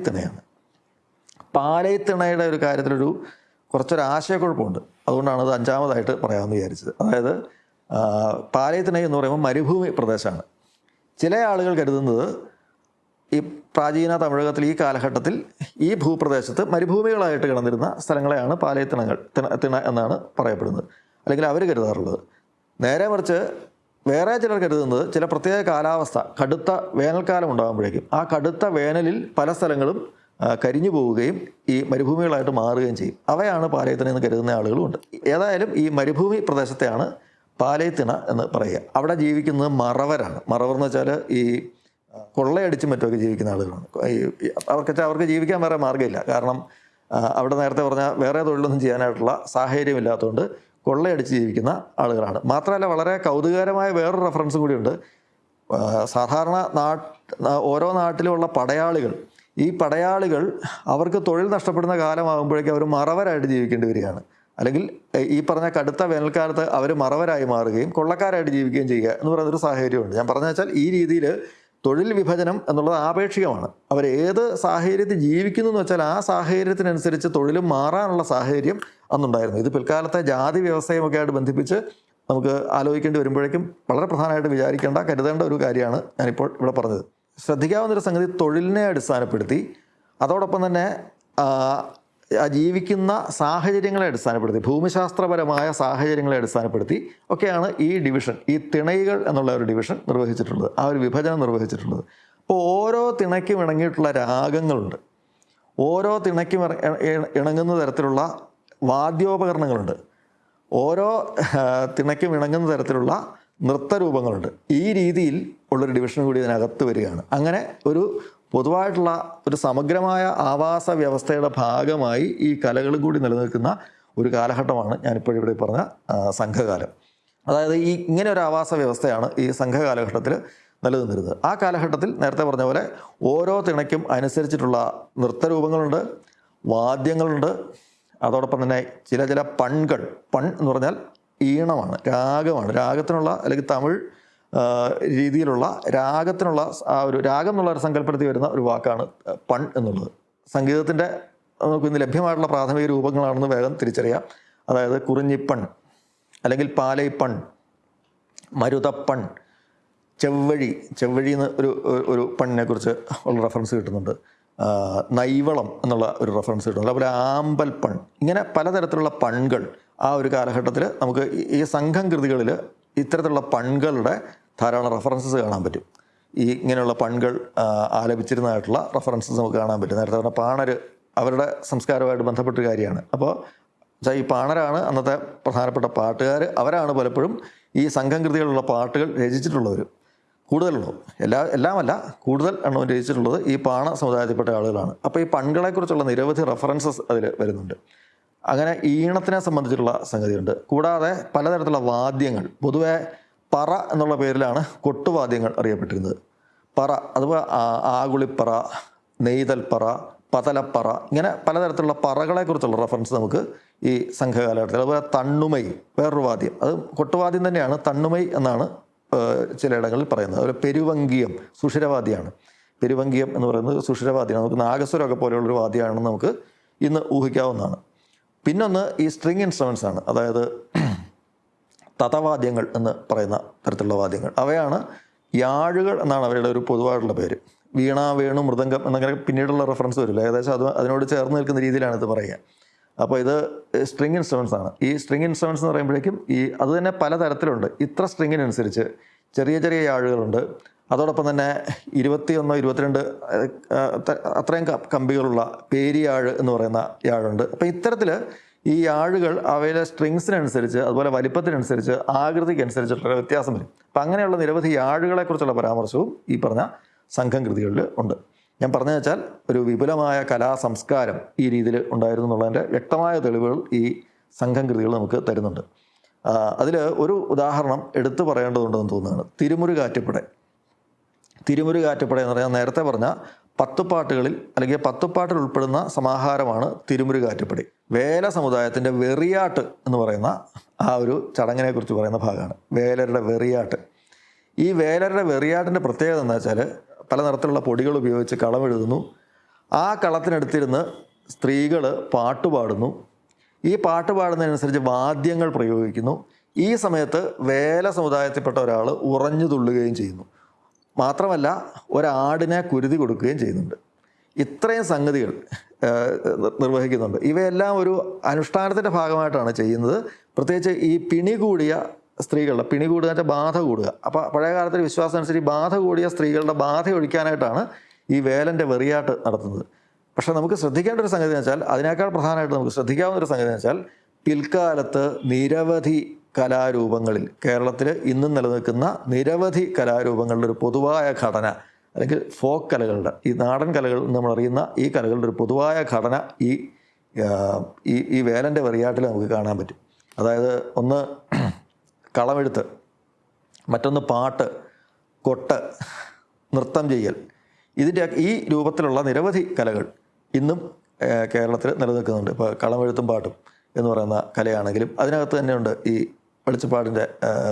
പാലൈത്തിണയുടെ ഒരു കാര്യത്തിലൊരു കുറച്ചൊരു ആശയക്കുഴപ്പമുണ്ട് അതുകൊണ്ടാണ് അത് അഞ്ചാമതായിട്ട് പറയാമെന്ന് വിചാരിച്ചത്. അതായത് പാലയത്തിനൈ എന്ന് പറയുമ്പോൾ മരുഭൂമി പ്രദേശമാണ്. ചില ആളുകൾ കരുതുന്നത് ഈ പ്രാചീന തമിഴകത്തിൽ ഈ കാലഘട്ടത്തിൽ ഈ ഭൂപ്രദേശത്ത് മരുഭൂമികളായിട്ട് കിടന്നിരുന്ന സ്ഥലങ്ങളെയാണ് പാലയത്തിണങ്ങൾ തിണ എന്നാണ് പറയപ്പെടുന്നത്. അല്ലെങ്കിൽ അവർ കരുതാറുള്ളത്. നേരെ മറിച്ച് വേറെ ചിലർ കരുതുന്നത് ചില പ്രത്യേക കാലാവസ്ഥ കടുത്ത വേനൽക്കാലം ഉണ്ടാകുമ്പോഴേക്കും. ആ കടുത്ത വേനലിൽ പല സ്ഥലങ്ങളും കരിഞ്ഞു പോവുകയും ഈ മരുഭൂമികളായിട്ട് മാറുകയും ചെയ്യും. അവയാണ് പാലയത്തിണ എന്ന് കരുതുന്ന ആളുകളുമുണ്ട് ഏതായാലും ഈ മരുഭൂമി പ്രദേശത്തെയാണ് പാലയത്തിണ എന്ന് പറയുക. അവിടെ ജീവിക്കുന്നത് മറവരാണ്. മറവർ എന്ന് വെച്ചാൽ ഈ കൊള്ളയടിച്ച് മറ്റുമൊക്കെ ജീവിക്കുന്ന ആളുകളാണ്. ഈ- അവർക്ക് വെച്ചാൽ അവർക്ക് ജീവിക്കാൻ വേറെ മാർഗമില്ല. കാരണം അവിടെ നേരത്തെ പറഞ്ഞ വേറെ തൊഴിലൊന്നും ചെയ്യാനായിട്ടുള്ള സാഹചര്യമില്ലാത്തതുകൊണ്ട് കൊള്ളയടിച്ച് ജീവിക്കുന്ന ആളുകളാണ്. മാത്രമല്ല വളരെ കൗതുകകരമായ വേറൊരു റെഫറൻസും കൂടിയുണ്ട്. സാധാരണ നാട്ട് ഓരോ നാട്ടിലുമുള്ള പടയാളികൾ ഈ പടയാളികൾ അവർക്ക് തൊഴിൽ നഷ്ടപ്പെടുന്ന കാലമാകുമ്പോഴേക്കും അവർ മറവരായിട്ട് ജീവിക്കേണ്ടി വരികയാണ്. അല്ലെങ്കിൽ ഈ പറഞ്ഞ കടുത്ത വേനൽക്കാലത്ത് അവർ മറവരായി മാറുകയും കൊള്ളക്കാരായിട്ട് ജീവിക്കുകയും ചെയ്യുക എന്ന് പറയുന്നൊരു സാഹചര്യമുണ്ട്. ഞാൻ പറഞ്ഞു വെച്ചാൽ ഈ രീതിയിൽ തൊഴിൽ വിഭജനം എന്നുള്ളത് ആപേക്ഷികമാണ്. അവർ ഏത് സാഹചര്യത്തിൽ ജീവിക്കുന്നു എന്ന് വെച്ചാൽ ആ സാഹചര്യത്തിനനുസരിച്ച് തൊഴിലും മാറാനുള്ള സാഹചര്യം അന്നുണ്ടായിരുന്നു. ഇത് പിൽക്കാലത്തെ ജാതി വ്യവസ്ഥയുമൊക്കെ ആയിട്ട് ബന്ധിപ്പിച്ച് നമുക്ക് ആലോചിക്കേണ്ടി വരുമ്പോഴേക്കും വളരെ പ്രധാനമായിട്ട് വിചാരിക്കേണ്ട കരുതേണ്ട ഒരു കാര്യമാണ് ഞാനിപ്പോൾ ഇവിടെ പറഞ്ഞത്. ശ്രദ്ധിക്കാവുന്നൊരു സംഗതി തൊഴിലിനെ അടിസ്ഥാനപ്പെടുത്തി അതോടൊപ്പം തന്നെ ജീവിക്കുന്ന സാഹചര്യങ്ങളെ അടിസ്ഥാനപ്പെടുത്തി ഭൂമിശാസ്ത്രപരമായ സാഹചര്യങ്ങളെ അടിസ്ഥാനപ്പെടുത്തി ഒക്കെയാണ് ഈ ഡിവിഷൻ ഈ തിണൈകൾ എന്നുള്ള ഒരു ഡിവിഷൻ നിർവഹിച്ചിട്ടുള്ളത് ആ ഒരു വിഭജനം നിർവഹിച്ചിട്ടുള്ളത്. അപ്പോൾ ഓരോ തിണയ്ക്കും ഇണങ്ങിയിട്ടുള്ള രാഗങ്ങളുണ്ട്. ഓരോ തിണയ്ക്കും ഇണങ്ങുന്ന തരത്തിലുള്ള വാദ്യോപകരണങ്ങളുണ്ട്. ഓരോ തിണയ്ക്കും ഇണങ്ങുന്ന തരത്തിലുള്ള നൃത്തരൂപങ്ങളുണ്ട്. ഈ രീതിയിൽ ഉള്ളൊരു ഡിവിഷൻ കൂടി ഇതിനകത്ത് വരികയാണ്. അങ്ങനെ ഒരു പൊതുവായിട്ടുള്ള ഒരു സമഗ്രമായ ആവാസ വ്യവസ്ഥയുടെ ഭാഗമായി ഈ കലകൾ കൂടി നിലനിൽക്കുന്ന ഒരു കാലഘട്ടമാണ് ഞാനിപ്പോൾ ഇവിടെ പറഞ്ഞ സംഘകാലം. അതായത് ഈ ഇങ്ങനെ ഒരു ആവാസ വ്യവസ്ഥയാണ് ഈ സംഘകാലഘട്ടത്തിൽ നിലനിന്നിരുന്നത്. ആ കാലഘട്ടത്തിൽ നേരത്തെ പറഞ്ഞ പോലെ ഓരോ തിണയ്ക്കും അനുസരിച്ചിട്ടുള്ള നൃത്തരൂപങ്ങളുണ്ട് വാദ്യങ്ങളുണ്ട്. അതോടൊപ്പം തന്നെ ചില ചില പൺകൾ പൺ എന്ന് പറഞ്ഞാൽ ഈണമാണ് രാഗമാണ്. രാഗത്തിനുള്ള അല്ലെങ്കിൽ തമിഴ് രീതിയിലുള്ള രാഗത്തിനുള്ള ആ ഒരു രാഗം എന്നുള്ള ഒരു സങ്കല്പത്തിൽ വരുന്ന ഒരു വാക്കാണ് പൺ എന്നുള്ളത്. സംഗീതത്തിന്റെ നമുക്ക് ഇന്ന് ലഭ്യമായിട്ടുള്ള പ്രാഥമിക രൂപങ്ങളാണെന്ന് വേഗം തിരിച്ചറിയാം. അതായത് കുറിഞ്ഞിപ്പൺ അല്ലെങ്കിൽ പാലൈപ്പൺ മരുതപ്പൺ ചെവ്വഴി ചെവ്വഴി എന്ന് ഒരു ഒരു- പണ്ണിനെ കുറിച്ച് ഉള്ള റെഫറൻസ് കിട്ടുന്നുണ്ട്. നൈവളം എന്നുള്ള ഒരു റെഫറൻസ് കിട്ടുന്നുണ്ട്. അതുപോലെ ആമ്പൽപ്പൺ പൺ ഇങ്ങനെ പലതരത്തിലുള്ള പൺകൾ ആ ഒരു കാലഘട്ടത്തിൽ നമുക്ക് ഈ- സംഘം കൃതികളിൽ ഇത്തരത്തിലുള്ള പൺകളുടെ ധാരാളം റഫറൻസസ് കാണാൻ പറ്റും. ഈ ഇങ്ങനെയുള്ള പൺകൾ ആലപിച്ചിരുന്നതായിട്ടുള്ള റെഫറൻസസ് നമുക്ക് കാണാൻ പറ്റും. നേരത്തെ പറഞ്ഞ പാണർ അവരുടെ സംസ്കാരമായിട്ട് ബന്ധപ്പെട്ട കാര്യമാണ്. അപ്പോൾ വെച്ചാൽ ഈ പാണരാണ് അന്നത്തെ പ്രധാനപ്പെട്ട പാട്ടുകാർ അവരാണ് പലപ്പോഴും ഈ സംഘം കൃതികളുള്ള പാട്ടുകൾ രചിച്ചിട്ടുള്ളവർ കൂടുതലുള്ളൂ എല്ലാ എല്ലാമല്ല കൂടുതൽ എണ്ണം രചിച്ചിട്ടുള്ളത് ഈ പാണ സമുദായത്തിൽപ്പെട്ട ആളുകളാണ്. അപ്പോൾ ഈ പൺകളെക്കുറിച്ചുള്ള നിരവധി റഫറൻസസ് അതിൽ വരുന്നുണ്ട്. അങ്ങനെ ഈണത്തിനെ സംബന്ധിച്ചിട്ടുള്ള സംഗതിയുണ്ട്. കൂടാതെ പലതരത്തിലുള്ള വാദ്യങ്ങൾ. പൊതുവെ പറ എന്നുള്ള പേരിലാണ് കൊട്ടുവാദ്യങ്ങൾ അറിയപ്പെട്ടിരുന്നത്. പറ അതുപോലെ ആകുളിപ്പറ നെയ്തൽപ്പറ പതലപ്പറ ഇങ്ങനെ പലതരത്തിലുള്ള പറകളെക്കുറിച്ചുള്ള റെഫറൻസ് നമുക്ക് ഈ സംഘകാലഘട്ടത്തിൽ അതുപോലെ തണ്ണുമൈ വേറൊരു വാദ്യം. അത് കൊട്ടുവാദ്യം തന്നെയാണ് തണ്ണുമൈ എന്നാണ് ചിലയിടങ്ങളിൽ പറയുന്നത്. അതുപോലെ പെരുവങ്കിയം സുഷിരവാദിയാണ് പെരുവങ്കിയം എന്ന് പറയുന്നത് സുഷിരവാദിയാണ് നമുക്ക് നാഗസ്വരമൊക്കെ പോലെയുള്ളൊരു വാദ്യമാണെന്ന് നമുക്ക് ഇന്ന് ഊഹിക്കാവുന്നതാണ്. പിന്നൊന്ന് ഈ സ്ട്രിങ് ഇൻസ്ട്രുമെൻസ് ആണ് അതായത് തതവാദ്യങ്ങൾ എന്ന് പറയുന്ന തരത്തിലുള്ള വാദ്യങ്ങൾ. അവയാണ് യാഴുകൾ എന്നാണ് അവരുടെ ഒരു പൊതുവായിട്ടുള്ള പേര്. വീണ വേണു മൃദംഗം എന്നങ്ങനെ പിന്നീടുള്ള റെഫറൻസ് വരില്ല? ഏകദേശം അത് അതിനോട് ചേർന്ന് നിൽക്കുന്ന രീതിയിലാണ് ഇത് പറയുക. അപ്പോൾ ഇത് സ്ട്രിങ് ഇൻസ്ട്രുമെൻസ് ആണ്. ഈ സ്ട്രിങ് ഇൻസ്ട്രുമെൻസ് എന്ന് പറയുമ്പോഴേക്കും ഈ അത് തന്നെ പലതരത്തിലുണ്ട് ഇത്ര സ്ട്രിങ്ങിനനുസരിച്ച് ചെറിയ ചെറിയ യാഴുകളുണ്ട്. അതോടൊപ്പം തന്നെ ഇരുപത്തിയൊന്നോ ഇരുപത്തിരണ്ട് അത്രയും കമ്പികളുള്ള പേരിയാഴ് എന്ന് പറയുന്ന യാഴുണ്ട്. അപ്പോൾ ഇത്തരത്തിൽ ഈ ആഴുകൾ അവയിലെ സ്ട്രിങ്സിനനുസരിച്ച് അതുപോലെ വലിപ്പത്തിനനുസരിച്ച് ആകൃതിക്കനുസരിച്ചിട്ടുള്ള വ്യത്യാസം വരും. അപ്പം അങ്ങനെയുള്ള നിരവധി ആഴുകളെക്കുറിച്ചുള്ള പരാമർശവും ഈ പറഞ്ഞ സംഘം കൃതികളിൽ ഉണ്ട്. ഞാൻ പറഞ്ഞു വെച്ചാൽ ഒരു വിപുലമായ കലാ സംസ്കാരം ഈ രീതിയിൽ ഉണ്ടായിരുന്നു എന്നുള്ളതിന്റെ വ്യക്തമായ തെളിവുകൾ ഈ സംഘം കൃതികൾ നമുക്ക് തരുന്നുണ്ട്. അതിൽ ഒരു ഉദാഹരണം എടുത്തു പറയേണ്ടതുണ്ടെന്ന് തോന്നുകയാണ്. തിരുമുരുകാറ്റുപട തിരുമുരുകാറ്റുപട എന്ന് പറഞ്ഞാൽ നേരത്തെ പറഞ്ഞ പത്തുപാട്ടുകളിൽ അല്ലെങ്കിൽ പത്തുപാട്ടിൽ ഉൾപ്പെടുന്ന സമാഹാരമാണ് തിരുമുരുകാറ്റുപടി. വേല സമുദായത്തിന്റെ വെറിയാട്ട് എന്ന് പറയുന്ന ആ ഒരു ചടങ്ങിനെ കുറിച്ച് പറയുന്ന ഭാഗമാണ്. വേലരുടെ വെറിയാട്ട്. ഈ വേലരുടെ വെറിയാട്ടിന്റെ പ്രത്യേകത എന്താ വെച്ചാൽ പല നിറത്തിലുള്ള പൊടികൾ ഉപയോഗിച്ച് കളമെഴുതുന്നു ആ കളത്തിനടുത്തിരുന്ന് സ്ത്രീകൾ പാട്ടുപാടുന്നു ഈ പാട്ട് പാടുന്നതിനനുസരിച്ച് വാദ്യങ്ങൾ പ്രയോഗിക്കുന്നു. ഈ സമയത്ത് വേല സമുദായത്തിൽപ്പെട്ട ഒരാൾ ഉറഞ്ഞു തുള്ളുകയും ചെയ്യുന്നു. മാത്രമല്ല ഒരാടിനെ കുരുതി കൊടുക്കുകയും ചെയ്യുന്നുണ്ട്. ഇത്രയും സംഗതികൾ നിർവഹിക്കുന്നുണ്ട്. ഇവയെല്ലാം ഒരു അനുഷ്ഠാനത്തിന്റെ ഭാഗമായിട്ടാണ് ചെയ്യുന്നത്. പ്രത്യേകിച്ച് ഈ പിണി കൂടിയ സ്ത്രീകളുടെ പിണി കൂടുക വെച്ചാൽ ബാധ കൂടുക. അപ്പോൾ പഴയ കാലത്തെ വിശ്വാസം അനുസരിച്ച് ബാധ കൂടിയ സ്ത്രീകളുടെ ബാധ ഒഴിക്കാനായിട്ടാണ് ഈ വേലന്റെ വെറിയാട്ട് നടത്തുന്നത്. പക്ഷേ നമുക്ക് ശ്രദ്ധിക്കേണ്ട ഒരു സംഗതി എന്ന് വെച്ചാൽ അതിനേക്കാൾ പ്രധാനമായിട്ട് നമുക്ക് ശ്രദ്ധിക്കാവുന്ന ഒരു സംഗതി എന്ന് വെച്ചാൽ പിൽക്കാലത്ത് നിരവധി കലാരൂപങ്ങളിൽ കേരളത്തിൽ ഇന്നും നിലനിൽക്കുന്ന നിരവധി കലാരൂപങ്ങളുടെ ഒരു പൊതുവായ ഘടന അല്ലെങ്കിൽ ഫോക്ക് കലകളുടെ ഈ നാടൻ കലകൾ നമ്മൾ അറിയുന്ന ഈ കലകളുടെ ഒരു പൊതുവായ ഘടന ഈ ഈ ഈ വേലന്റെ വെറിയാട്ടിൽ നമുക്ക് കാണാൻ പറ്റും. അതായത് ഒന്ന് കളമെഴുത്ത് മറ്റൊന്ന് പാട്ട് കൊട്ട് നൃത്തം ചെയ്യൽ. ഇതിന്റെ ഈ രൂപത്തിലുള്ള നിരവധി കലകൾ ഇന്നും കേരളത്തിൽ നിലനിൽക്കുന്നുണ്ട്. ഇപ്പോൾ കളമെഴുത്തും പാട്ടും എന്ന് പറയുന്ന കലയാണെങ്കിലും അതിനകത്ത് തന്നെയുണ്ട് ഈ വെളിച്ചപ്പാടിന്റെ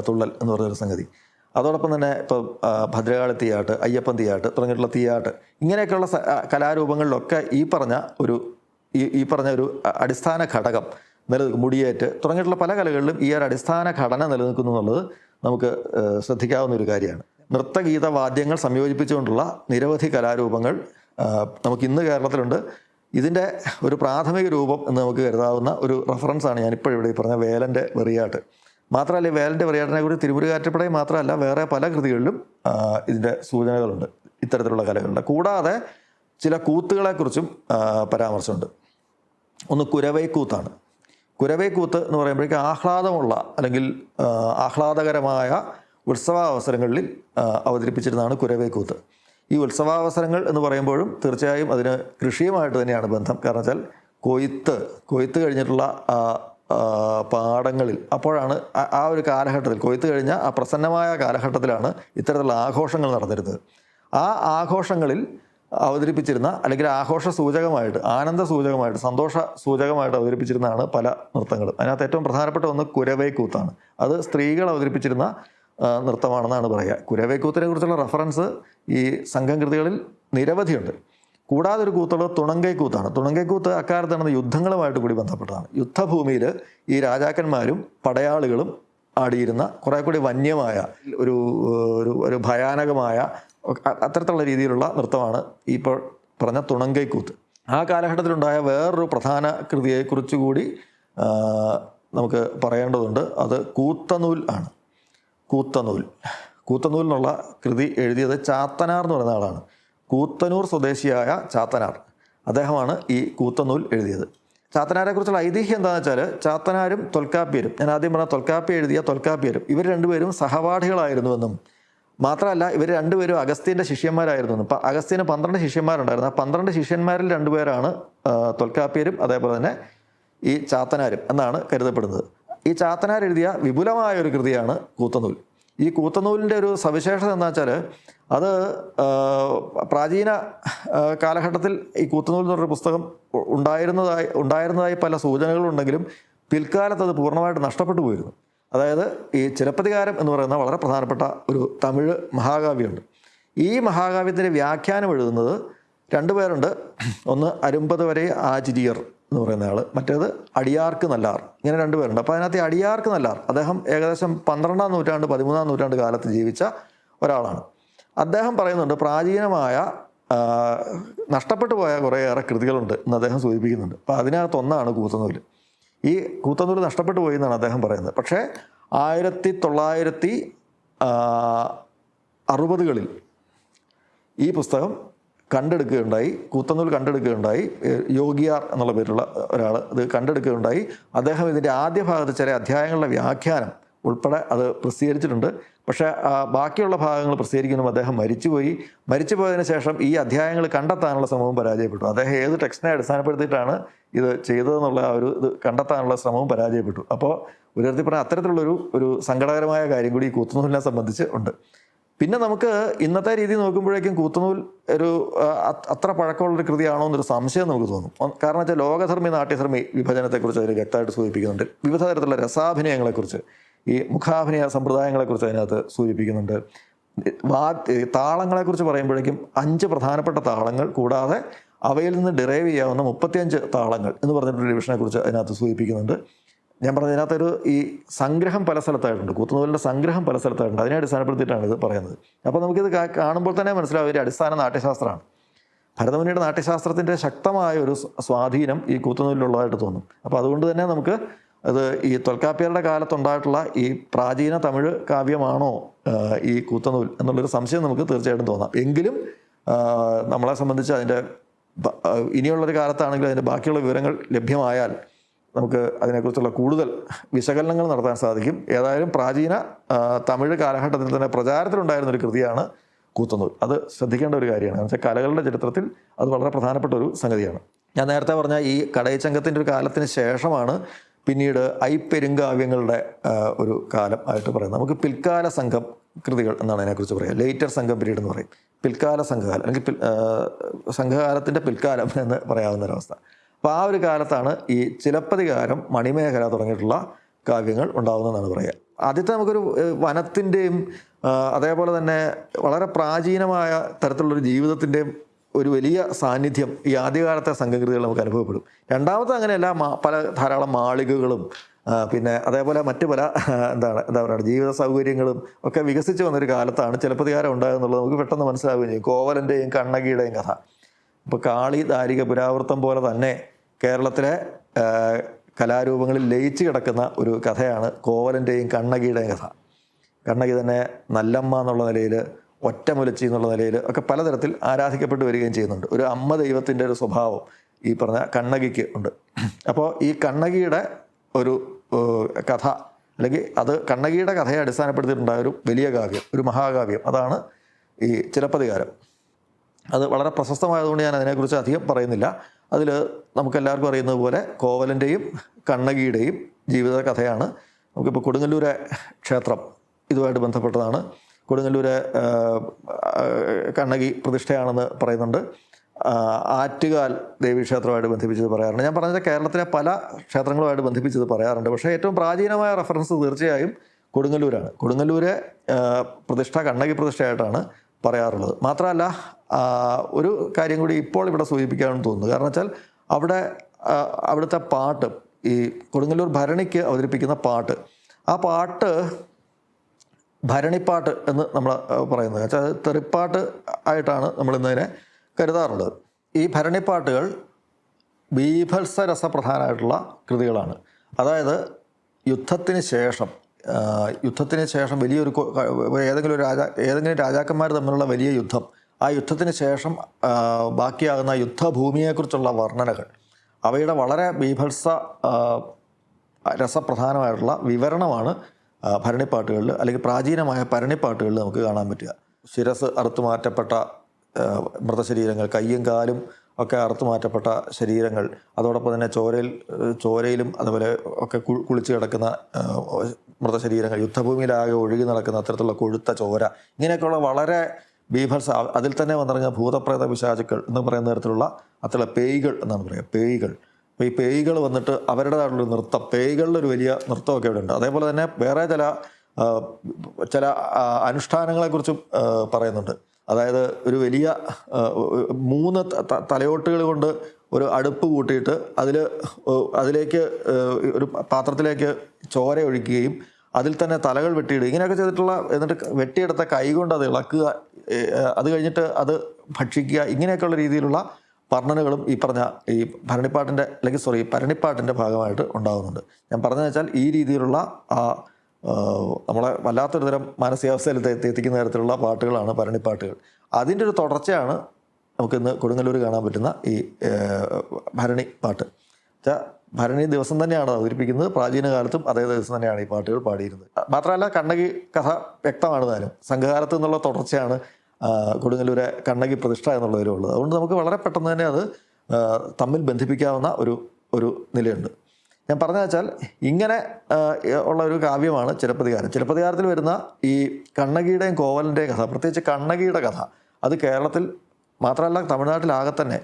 തുള്ളൽ എന്ന് പറഞ്ഞൊരു സംഗതി. അതോടൊപ്പം തന്നെ ഇപ്പോൾ ഭദ്രകാളി തീയാട്ട് അയ്യപ്പൻ തീയാട്ട് തുടങ്ങിയിട്ടുള്ള തീയാട്ട് ഇങ്ങനെയൊക്കെയുള്ള കലാരൂപങ്ങളിലൊക്കെ ഈ പറഞ്ഞ ഒരു ഈ പറഞ്ഞ ഒരു അടിസ്ഥാന ഘടകം നിലനിൽക്കും. മുടിയേറ്റ് തുടങ്ങിയിട്ടുള്ള പല കലകളിലും ഈ ഒരു അടിസ്ഥാന ഘടന നിലനിൽക്കുന്നു എന്നുള്ളത് നമുക്ക് ശ്രദ്ധിക്കാവുന്ന ഒരു കാര്യമാണ്. നൃത്തഗീത വാദ്യങ്ങൾ സംയോജിപ്പിച്ചുകൊണ്ടുള്ള നിരവധി കലാരൂപങ്ങൾ നമുക്ക് ഇന്ന് കേരളത്തിലുണ്ട്. ഇതിന്റെ ഒരു പ്രാഥമിക രൂപം എന്ന് നമുക്ക് കരുതാവുന്ന ഒരു റെഫറൻസാണ് ഈ പറഞ്ഞ വേലന്റെ വെറിയാട്ട്. മാത്രമല്ല വേലന്റെ വെറിയാട്ടിനെ കുറിച്ച് തിരുമുരുകാറ്റപ്പടയും മാത്രമല്ല വേറെ പല കൃതികളിലും ഇതിന്റെ സൂചനകളുണ്ട് ഇത്തരത്തിലുള്ള കലകളുണ്ട്. കൂടാതെ ചില കൂത്തുകളെക്കുറിച്ചും പരാമർശമുണ്ട്. ഒന്ന് കുരവൈക്കൂത്താണ്. കുരവൈക്കൂത്ത് എന്ന് പറയുമ്പോഴേക്കും ആഹ്ലാദമുള്ള അല്ലെങ്കിൽ ആഹ്ലാദകരമായ ഉത്സവാവസരങ്ങളിൽ അവതരിപ്പിച്ചിരുന്നതാണ് കുരവൈക്കൂത്ത്. ഈ ഉത്സവാവസരങ്ങൾ എന്ന് പറയുമ്പോഴും തീർച്ചയായും അതിന് കൃഷിയുമായിട്ട് തന്നെയാണ് ബന്ധം. കാരണം വെച്ചാൽ കൊയ്ത്ത് കൊയ്ത്ത് കഴിഞ്ഞിട്ടുള്ള പാടങ്ങളിൽ. അപ്പോഴാണ് ആ- ഒരു കാലഘട്ടത്തിൽ കൊയ്ത്ത് കഴിഞ്ഞ ആ പ്രസന്നമായ കാലഘട്ടത്തിലാണ് ഇത്തരത്തിലുള്ള ആഘോഷങ്ങൾ നടന്നിരുന്നത്. ആ ആഘോഷങ്ങളിൽ അവതരിപ്പിച്ചിരുന്ന അല്ലെങ്കിൽ ആഘോഷ സൂചകമായിട്ട് ആനന്ദ സൂചകമായിട്ട് സന്തോഷ സൂചകമായിട്ട് അവതരിപ്പിച്ചിരുന്നതാണ് പല നൃത്തങ്ങളും. അതിനകത്ത് ഏറ്റവും പ്രധാനപ്പെട്ട ഒന്ന് കുരവൈക്കൂത്താണ്. അത് സ്ത്രീകൾ അവതരിപ്പിച്ചിരുന്ന നൃത്തമാണെന്നാണ് പറയുക. കുരവൈക്കൂത്തിനെ കുറിച്ചുള്ള റെഫറൻസ് ഈ സംഘം കൃതികളിൽ നിരവധിയുണ്ട്. കൂടാതെ ഒരു കൂത്തുള്ളത് തുണങ്കൈ കൂത്താണ് തുണങ്കൈ കൂത്ത് അക്കാലത്ത് നടന്ന യുദ്ധങ്ങളുമായിട്ട് കൂടി ബന്ധപ്പെട്ടതാണ്. യുദ്ധഭൂമിയിൽ ഈ രാജാക്കന്മാരും പടയാളികളും ആടിയിരുന്ന കുറേ കൂടി വന്യമായ ഒരു ഒരു ഭയാനകമായ അത്തരത്തിലുള്ള രീതിയിലുള്ള നൃത്തമാണ് ഇപ്പോൾ പറഞ്ഞ തുണങ്കൈ കൂത്ത് ആ കാലഘട്ടത്തിലുണ്ടായ വേറൊരു പ്രധാന കൃതിയെക്കുറിച്ച് കൂടി നമുക്ക് പറയേണ്ടതുണ്ട്. അത് കൂത്തനൂൽ ആണ്. കൂത്തനൂൽ. കൂത്തനൂൽ എന്നുള്ള കൃതി എഴുതിയത് ചാത്തനാർ എന്ന് പറയുന്ന ആളാണ്. കൂത്തനൂർ സ്വദേശിയായ ചാത്തനാർ. അദ്ദേഹമാണ് ഈ കൂത്തനൂൽ എഴുതിയത്. ചാത്തനാരെ കുറിച്ചുള്ള ഐതിഹ്യം എന്താണെന്ന് വെച്ചാൽ ചാത്തനാരും തൊൽക്കാപ്പിയരും ഞാൻ ആദ്യം പറഞ്ഞ തൊൽക്കാപ്പി എഴുതിയ തൊൽക്കാപ്പിയരും ഇവർ രണ്ടുപേരും സഹപാഠികളായിരുന്നുവെന്നും മാത്രമല്ല ഇവർ രണ്ടുപേരും അഗസ്ത്യന്റെ ശിഷ്യന്മാരായിരുന്നു ഇപ്പം അഗസ്ത്യന് പന്ത്രണ്ട് ശിഷ്യന്മാരുണ്ടായിരുന്നു. ആ പന്ത്രണ്ട് ശിഷ്യന്മാരിൽ രണ്ടുപേരാണ് തൊൽക്കാപ്പിയരും അതേപോലെ തന്നെ ഈ ചാത്തനാരും എന്നാണ് കരുതപ്പെടുന്നത്. ഈ ചാത്തനാർ എഴുതിയ വിപുലമായ ഒരു കൃതിയാണ് കൂത്തനൂൽ. ഈ കൂത്തനൂലിന്റെ ഒരു സവിശേഷത എന്താ വെച്ചാൽ അത് പ്രാചീന കാലഘട്ടത്തിൽ ഈ കൂത്തുനൂൽ എന്ന് പറഞ്ഞൊരു പുസ്തകം ഉണ്ടായിരുന്നതായി ഉണ്ടായിരുന്നതായി പല സൂചനകളുണ്ടെങ്കിലും പിൽക്കാലത്ത് അത് പൂർണമായിട്ട് നഷ്ടപ്പെട്ടു പോയിരുന്നു. അതായത് ഈ ചിലപ്പതികാരം എന്ന് പറയുന്ന വളരെ പ്രധാനപ്പെട്ട ഒരു തമിഴ് മഹാകാവ്യമുണ്ട്. ഈ മഹാകാവ്യത്തിന്റെ വ്യാഖ്യാനം എഴുതുന്നത് രണ്ടു പേരുണ്ട്. ഒന്ന് അരുമ്പത് വരെ ആചിരിയർ എന്ന് പറയുന്ന ആൾ മറ്റേത് അടിയാർക്ക് നല്ലാർ. ഇങ്ങനെ രണ്ടുപേരുണ്ട് അപ്പോൾ അതിനകത്ത് അടിയാർക്ക് നല്ലാർ അദ്ദേഹം ഏകദേശം പന്ത്രണ്ടാം നൂറ്റാണ്ട് പതിമൂന്നാം നൂറ്റാണ്ട് കാലത്ത് ജീവിച്ച ഒരാളാണ്. അദ്ദേഹം പറയുന്നുണ്ട് പ്രാചീനമായ നഷ്ടപ്പെട്ടു പോയ കുറേയേറെ കൃതികളുണ്ട് എന്ന് അദ്ദേഹം സൂചിപ്പിക്കുന്നുണ്ട്. അപ്പോൾ അതിനകത്തൊന്നാണ് കൂത്തനൂൽ. ഈ കൂത്തനൂൽ നഷ്ടപ്പെട്ടു പോയി എന്നാണ് അദ്ദേഹം പറയുന്നത്. പക്ഷേ ആയിരത്തി തൊള്ളായിരത്തി അറുപതുകളിൽ ഈ പുസ്തകം കണ്ടെടുക്കുകയുണ്ടായി കൂത്തനൂൽ കണ്ടെടുക്കുകയുണ്ടായി യോഗിയാർ എന്നുള്ള പേരുള്ള ഒരാൾ ഇത് കണ്ടെടുക്കുകയുണ്ടായി. അദ്ദേഹം ഇതിന്റെ ആദ്യ ഭാഗത്ത് ചില അധ്യായങ്ങളുടെ വ്യാഖ്യാനം ഉൾപ്പെടെ അത് പ്രസിദ്ധീകരിച്ചിട്ടുണ്ട്. പക്ഷേ ബാക്കിയുള്ള ഭാഗങ്ങൾ പ്രസിദ്ധീകരിക്കുമ്പോൾ അദ്ദേഹം മരിച്ചുപോയി. മരിച്ചു പോയതിനു ശേഷം ഈ അധ്യായങ്ങൾ കണ്ടെത്താനുള്ള ശ്രമവും പരാജയപ്പെട്ടു. അദ്ദേഹം ഏത് ടെക്സ്റ്റിനെ അടിസ്ഥാനപ്പെടുത്തിയിട്ടാണ് ഇത് ചെയ്തതെന്നുള്ള ആ ഒരു ഇത് കണ്ടെത്താനുള്ള ശ്രമവും പരാജയപ്പെട്ടു. അപ്പോൾ ഒരു തരത്തിൽ പറഞ്ഞാൽ അത്തരത്തിലുള്ളൊരു ഒരു സങ്കടകരമായ കാര്യം കൂടി ഈ കൂത്തുനൂലിനെ സംബന്ധിച്ച് ഉണ്ട്. പിന്നെ നമുക്ക് ഇന്നത്തെ രീതി നോക്കുമ്പോഴേക്കും കൂത്തുനൂൽ ഒരു അത്ര പഴക്കമുള്ളൊരു കൃതിയാണോ എന്നൊരു സംശയം നമുക്ക് തോന്നും. കാരണം വെച്ചാൽ ലോകധർമ്മി നാട്യധർമ്മി വിഭജനത്തെക്കുറിച്ച് അവർ വ്യക്തമായിട്ട് സൂചിപ്പിക്കുന്നുണ്ട്. വിവിധ തരത്തിലുള്ള രസാഭിനയങ്ങളെക്കുറിച്ച്. ഈ മുഖാഭിനയ സമ്പ്രദായങ്ങളെക്കുറിച്ച് അതിനകത്ത് സൂചിപ്പിക്കുന്നുണ്ട്. വാ താളങ്ങളെക്കുറിച്ച് പറയുമ്പോഴേക്കും അഞ്ച് പ്രധാനപ്പെട്ട താളങ്ങൾ കൂടാതെ അവയിൽ നിന്ന് ഡിറൈവ് ചെയ്യാവുന്ന മുപ്പത്തിയഞ്ച് താളങ്ങൾ എന്ന് പറഞ്ഞിട്ടുള്ള ഡിവിഷനെ കുറിച്ച് അതിനകത്ത് സൂചിപ്പിക്കുന്നുണ്ട്. ഞാൻ പറഞ്ഞ അതിനകത്തൊരു ഈ സംഗ്രഹം പല സ്ഥലത്തായിട്ടുണ്ട്. കൂത്തുനൂലിന്റെ സംഗ്രഹം പല സ്ഥലത്തായിട്ടുണ്ട്. അതിനെ അടിസ്ഥാനപ്പെടുത്തിയിട്ടാണ് ഇത് പറയുന്നത്. അപ്പോൾ നമുക്കിത് കാണുമ്പോൾ തന്നെ മനസ്സിലാവും ഒരു അടിസ്ഥാന നാട്യശാസ്ത്രമാണ്. ഭരതമുനിയുടെ നാട്യശാസ്ത്രത്തിന്റെ ശക്തമായ ഒരു സ്വാധീനം ഈ കൂത്തുനൂലിലുള്ളതായിട്ട് തോന്നും. അപ്പോൾ അതുകൊണ്ട് തന്നെ നമുക്ക് അത് ഈ തൊൽക്കാപ്പിയരുടെ കാലത്തുണ്ടായിട്ടുള്ള ഈ പ്രാചീന തമിഴ് കാവ്യമാണോ ഈ കൂത്തനൂൽ എന്നുള്ളൊരു സംശയം നമുക്ക് തീർച്ചയായിട്ടും തോന്നാം. എങ്കിലും നമ്മളെ സംബന്ധിച്ച് അതിന്റെ ഇനിയുള്ളൊരു കാലത്താണെങ്കിലും അതിന്റെ ബാക്കിയുള്ള വിവരങ്ങൾ ലഭ്യമായാൽ നമുക്ക് അതിനെക്കുറിച്ചുള്ള കൂടുതൽ വിശകലനങ്ങൾ നടത്താൻ സാധിക്കും. ഏതായാലും പ്രാചീന തമിഴ് കാലഘട്ടത്തിൽ തന്നെ പ്രചാരത്തിലുണ്ടായിരുന്ന ഒരു കൃതിയാണ് കൂത്തനൂൽ. അത് ശ്രദ്ധിക്കേണ്ട ഒരു കാര്യമാണ്. എന്ന് വെച്ചാൽ കലകളുടെ ചരിത്രത്തിൽ അത് വളരെ പ്രധാനപ്പെട്ട ഒരു സംഗതിയാണ്. ഞാൻ നേരത്തെ പറഞ്ഞ ഈ കടയച്ചങ്കത്തിന്റെ ഒരു കാലത്തിന് ശേഷമാണ് പിന്നീട് ഐപ്പെരുങ്കാവ്യങ്ങളുടെ ഒരു കാലം ആയിട്ട് പറയുന്നത്. നമുക്ക് പിൽക്കാല സംഘം കൃതികൾ എന്നാണ് അതിനെക്കുറിച്ച് പറയുക. ലേറ്റർ സംഘം പിരീഡ് എന്ന് പറയും. പിൽക്കാല സംഘകാലം അല്ലെങ്കിൽ പിൽ സംഘകാലത്തിന്റെ പിൽക്കാലം എന്ന് പറയാവുന്ന ഒരവസ്ഥ അപ്പോൾ ആ ഒരു കാലത്താണ് ഈ ചിലപ്പതികാരം മണിമേഖല തുടങ്ങിയിട്ടുള്ള കാവ്യങ്ങൾ ഉണ്ടാകുന്നതെന്നാണ് പറയുക. ആദ്യത്തെ നമുക്കൊരു വനത്തിന്റെയും അതേപോലെ തന്നെ വളരെ പ്രാചീനമായ തരത്തിലുള്ളൊരു ജീവിതത്തിന്റെയും ഒരു വലിയ സാന്നിധ്യം ഈ ആദ്യകാലത്തെ സംഘകൃതികൾ നമുക്ക് അനുഭവപ്പെടും. രണ്ടാമത്തെ അങ്ങനെയല്ല പല ധാരാളം മാളികകളും പിന്നെ അതേപോലെ മറ്റു പല എന്താണ് എന്താ പറയുക ജീവിത സൗകര്യങ്ങളും ഒക്കെ വികസിച്ച് വന്നൊരു കാലത്താണ് ചിലപ്പതികാരം ഉണ്ടാകുന്നുള്ളത് നമുക്ക് പെട്ടെന്ന് മനസ്സിലാവുകയും ചെയ്യും കോവലന്റെയും കണ്ണകിയുടെയും കഥ. ഇപ്പോൾ കാളി ദാരിക പുരാവൃത്തം പോലെ തന്നെ കേരളത്തിലെ കലാരൂപങ്ങളിൽ ലയിച്ചു കിടക്കുന്ന ഒരു കഥയാണ് കോവലന്റെയും കണ്ണകിയുടെയും കഥ. കണ്ണകി തന്നെ നല്ലമ്മ എന്നുള്ള നിലയിൽ ഒറ്റമുലച്ചി എന്നുള്ള നിലയിൽ ഒക്കെ പലതരത്തിൽ ആരാധിക്കപ്പെട്ട് വരികയും ചെയ്യുന്നുണ്ട്. ഒരു അമ്മ ദൈവത്തിന്റെ ഒരു സ്വഭാവം ഈ പറഞ്ഞ കണ്ണകിക്ക് ഉണ്ട്. അപ്പോൾ ഈ കണ്ണകിയുടെ ഒരു കഥ അല്ലെങ്കിൽ അത് കണ്ണകിയുടെ കഥയെ അടിസ്ഥാനപ്പെടുത്തിയിട്ടുണ്ടായ ഒരു വലിയ കാവ്യം ഒരു മഹാകാവ്യം. അതാണ് ഈ ചിലപ്പതികാരം. അത് വളരെ പ്രശസ്തമായതുകൊണ്ട് ഞാൻ അതിനെക്കുറിച്ച് അധികം പറയുന്നില്ല. അതിൽ നമുക്കെല്ലാവർക്കും അറിയുന്നത് പോലെ കോവലന്റെയും കണ്ണകിയുടെയും ജീവിത കഥയാണ് നമുക്കിപ്പോൾ കൊടുങ്ങല്ലൂരെ ക്ഷേത്രം ഇതുമായിട്ട് ബന്ധപ്പെട്ടതാണ്. ആ, കണ്ണകി പ്രതിഷ്ഠയാണെന്ന് പറയുന്നുണ്ട്. ആറ്റുകാൽ ദേവീക്ഷേത്രമായിട്ട് ബന്ധിപ്പിച്ചത് പറയാറുണ്ട്. ഞാൻ പറഞ്ഞത് കേരളത്തിലെ പല ക്ഷേത്രങ്ങളുമായിട്ട് ബന്ധിപ്പിച്ചത് പറയാറുണ്ട്. പക്ഷേ ഏറ്റവും പ്രാചീനമായ റെഫറൻസ് തീർച്ചയായും കൊടുങ്ങല്ലൂരാണ്. കൊടുങ്ങല്ലൂരെ പ്രതിഷ്ഠ കണ്ണകി പ്രതിഷ്ഠയായിട്ടാണ് പറയാറുള്ളത്. മാത്രമല്ല ഒരു കാര്യം കൂടി ഇപ്പോൾ ഇവിടെ സൂചിപ്പിക്കാമെന്ന് തോന്നുന്നു. കാരണം വെച്ചാൽ അവിടെ അവിടുത്തെ പാട്ട് ഈ കൊടുങ്ങല്ലൂർ ഭരണിക്ക് അവതരിപ്പിക്കുന്ന പാട്ട് ആ പാട്ട് ഭരണിപ്പാട്ട് എന്ന് നമ്മൾ പറയുന്നത്. വെച്ചാൽ തെറിപ്പാട്ട് ആയിട്ടാണ് നമ്മൾ ഇന്നതിനെ കരുതാറുള്ളത്. ഈ ഭരണിപ്പാട്ടുകൾ ബീഭത്സ രസപ്രധാനമായിട്ടുള്ള കൃതികളാണ്. അതായത് യുദ്ധത്തിന് ശേഷം യുദ്ധത്തിന് ശേഷം വലിയൊരു ഏതെങ്കിലും രാജാ ഏതെങ്കിലും രാജാക്കന്മാർ തമ്മിലുള്ള വലിയ യുദ്ധം ആ യുദ്ധത്തിന് ശേഷം ബാക്കിയാകുന്ന യുദ്ധഭൂമിയെക്കുറിച്ചുള്ള വർണനകൾ അവയുടെ വളരെ ബീഭത്സ രസപ്രധാനമായിട്ടുള്ള വിവരണമാണ് ഭരണിപ്പാട്ടുകളിൽ അല്ലെങ്കിൽ പ്രാചീനമായ ഭരണിപ്പാട്ടുകളിൽ നമുക്ക് കാണാൻ പറ്റുക. ശിരസ് അറുത്തു മാറ്റപ്പെട്ട മൃതശരീരങ്ങൾ കയ്യും കാലും ഒക്കെ അറുത്തു മാറ്റപ്പെട്ട ശരീരങ്ങൾ അതോടൊപ്പം തന്നെ ചോരയിൽ ചോരയിലും അതുപോലെ ഒക്കെ കുളിച്ച് കിടക്കുന്ന മൃതശരീരങ്ങൾ യുദ്ധഭൂമിയിലാകെ ഒഴുകി നടക്കുന്ന അത്തരത്തിലുള്ള കൊഴുത്ത ചോര ഇങ്ങനെയൊക്കെയുള്ള വളരെ ബീഭത്സ അതിൽ തന്നെ വന്നിറങ്ങിയ ഭൂതപ്രേത പിശാചുക്കൾ എന്ന് പറയുന്ന തരത്തിലുള്ള അത്തരം പേയ്കൾ എന്നാണ് പറയുക. പേയ്കൾ. ഈ പേയ്കൾ വന്നിട്ട് അവരുടേതായിട്ടുള്ള നൃത്തം പേയ്കളിൽ ഒരു വലിയ നൃത്തമൊക്കെ ഇവിടെ ഉണ്ട് അതേപോലെ തന്നെ വേറെ ചില ചില അനുഷ്ഠാനങ്ങളെക്കുറിച്ചും പറയുന്നുണ്ട്. അതായത് ഒരു വലിയ മൂന്ന് തലയോട്ടുകൾ കൊണ്ട് ഒരു അടുപ്പ് കൂട്ടിയിട്ട് അതിൽ അതിലേക്ക് ഒരു പാത്രത്തിലേക്ക് ചോര ഒഴിക്കുകയും അതിൽ തന്നെ തലകൾ വെട്ടിയിടുക ഇങ്ങനെയൊക്കെ ചെയ്തിട്ടുള്ള എന്നിട്ട് വെട്ടിയെടുത്ത കൈ കൊണ്ട് അത് ഇളക്കുക അത് കഴിഞ്ഞിട്ട് അത് ഭക്ഷിക്കുക ഇങ്ങനെയൊക്കെയുള്ള രീതിയിലുള്ള വർണനകളും ഈ പറഞ്ഞ ഈ ഭരണിപ്പാട്ടിന്റെ അല്ലെങ്കിൽ സോറി പരണിപ്പാട്ടിന്റെ ഭാഗമായിട്ട് ഉണ്ടാകുന്നുണ്ട് ഞാൻ പറഞ്ഞതെന്ന് വെച്ചാൽ ഈ രീതിയിലുള്ള ആ നമ്മളെ വല്ലാത്തൊരു തരം മാനസികാവസ്ഥയിൽ എത്തി- എത്തിക്കുന്ന തരത്തിലുള്ള പാട്ടുകളാണ് ഭരണിപ്പാട്ടുകൾ. അതിന്റെ ഒരു തുടർച്ചയാണ് നമുക്കിന്ന് കൊടുങ്ങല്ലൂർ കാണാൻ പറ്റുന്ന ഈ ഭരണി പാട്ട്. വെച്ചാൽ ഭരണി ദിവസം തന്നെയാണ് അവതരിപ്പിക്കുന്നത്. പ്രാചീന കാലത്തും അതേ ദിവസം തന്നെയാണ് ഈ പാട്ടുകൾ പാടിയിരുന്നത്. മാത്രമല്ല കണ്ണകി കഥ വ്യക്തമാണ് താനും. സംഘകാലത്ത് നിന്നുള്ള തുടർച്ചയാണ് കൊടുങ്ങല്ലൂരെ കണ്ണകി പ്രതിഷ്ഠ എന്നുള്ളതിലും ഉള്ളത് അതുകൊണ്ട് നമുക്ക് വളരെ പെട്ടെന്ന് തന്നെ അത് തമ്മിൽ ബന്ധിപ്പിക്കാവുന്ന ഒരു ഒരു നിലയുണ്ട്. ഞാൻ പറഞ്ഞു വെച്ചാൽ ഇങ്ങനെ ഉള്ള ഒരു കാവ്യമാണ് ചിലപ്പതികാരം ചിലപ്പതികാരത്തിൽ വരുന്ന ഈ കണ്ണകിയുടെയും കോവലിന്റെയും കഥ പ്രത്യേകിച്ച് കണ്ണകിയുടെ കഥ അത് കേരളത്തിൽ മാത്രമല്ല തമിഴ്നാട്ടിലാകെ തന്നെ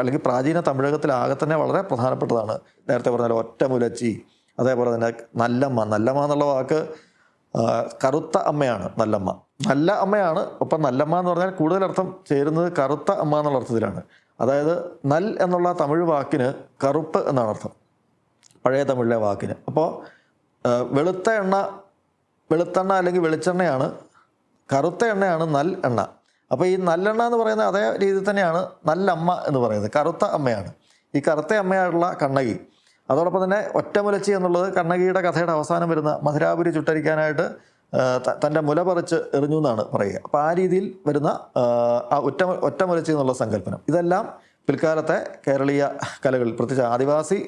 അല്ലെങ്കിൽ പ്രാചീന തമിഴകത്തിലാകെ തന്നെ വളരെ പ്രധാനപ്പെട്ടതാണ്. നേരത്തെ പറഞ്ഞാൽ ഒറ്റമുലച്ചി അതേപോലെ തന്നെ നല്ലമ്മ നല്ലമ്മ എന്നുള്ള വാക്ക് കറുത്ത അമ്മയാണ് നല്ലമ്മ. നല്ല അമ്മയാണ് ഒപ്പം നല്ലമ്മ എന്ന് പറഞ്ഞാൽ കൂടുതൽ അർത്ഥം ചേരുന്നത് കറുത്ത അമ്മ എന്നുള്ള അർത്ഥത്തിലാണ്. അതായത് നൽ എന്നുള്ള തമിഴ് വാക്കിന് കറുപ്പ് എന്നാണ് അർത്ഥം. പഴയ തമിഴിലെ വാക്കിന്. അപ്പോൾ വെളുത്ത എണ്ണ വെളുത്തെണ്ണ അല്ലെങ്കിൽ വെളിച്ചെണ്ണയാണ് കറുത്ത എണ്ണയാണ് നൽ എണ്ണ. അപ്പോൾ ഈ നല്ലെണ്ണ എന്ന് പറയുന്നത് അതേ രീതിയിൽ തന്നെയാണ് നല്ലമ്മ എന്ന് പറയുന്നത് കറുത്ത അമ്മയാണ്. ഈ കറുത്ത അമ്മയായിട്ടുള്ള കണ്ണകി അതോടൊപ്പം തന്നെ ഒറ്റമുലച്ചി എന്നുള്ളത് കണ്ണകിയുടെ കഥയുടെ അവസാനം വരുന്ന മധുരാപുരി ചുട്ടരിക്കാനായിട്ട് തന്റെ മുല പറിച്ച് എറിഞ്ഞു എന്നാണ് പറയുക. അപ്പോൾ ആ രീതിയിൽ വരുന്ന ഒറ്റ ഒറ്റമുലച്ചി എന്നുള്ള സങ്കല്പനം. ഇതെല്ലാം പിൽക്കാലത്തെ കേരളീയ കലകളിൽ പ്രത്യേകിച്ച് ആദിവാസി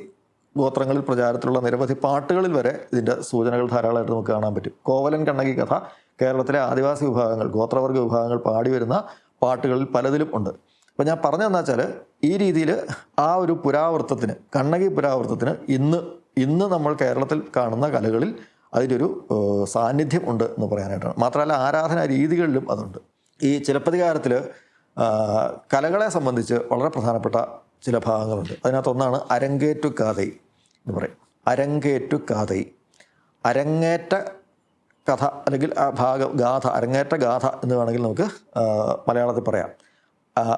ഗോത്രങ്ങളിൽ പ്രചാരത്തിലുള്ള നിരവധി പാട്ടുകളിൽ വരെ ഇതിന്റെ സൂചനകൾ ധാരാളമായിട്ട് നമുക്ക് കാണാൻ പറ്റും. കോവലൻ കണ്ണകി കഥ കേരളത്തിലെ ആദിവാസി വിഭാഗങ്ങൾ ഗോത്രവർഗ വിഭാഗങ്ങൾ പാടി വരുന്ന പാട്ടുകളിൽ പലതിലും ഉണ്ട്. അപ്പോൾ ഞാൻ പറഞ്ഞതെന്നു വെച്ചാൽ ഈ രീതിയിൽ ആ ഒരു പുരാവൃത്തത്തിന് കണ്ണകി പുരാവൃത്തത്തിന് ഇന്ന് ഇന്ന് നമ്മൾ കേരളത്തിൽ കാണുന്ന കലകളിൽ അതിലൊരു സാന്നിധ്യം ഉണ്ട് എന്ന് പറയാനായിട്ടാണ്. മാത്രമല്ല ആരാധനാ രീതികളിലും അതുണ്ട്. ഈ ചിലപ്പതികാരത്തിൽ കലകളെ സംബന്ധിച്ച് വളരെ പ്രധാനപ്പെട്ട ചില ഭാഗങ്ങളുണ്ട്. അതിനകത്തൊന്നാണ് അരങ്ങേറ്റു കാതൈ എന്ന് പറയും. അരങ്ങേറ്റു കാതൈ അരങ്ങേറ്റ കഥ അല്ലെങ്കിൽ ആ ഭാഗം ഗാഥ അരങ്ങേറ്റ ഗാഥ എന്ന് വേണമെങ്കിൽ നമുക്ക് മലയാളത്തിൽ പറയാം.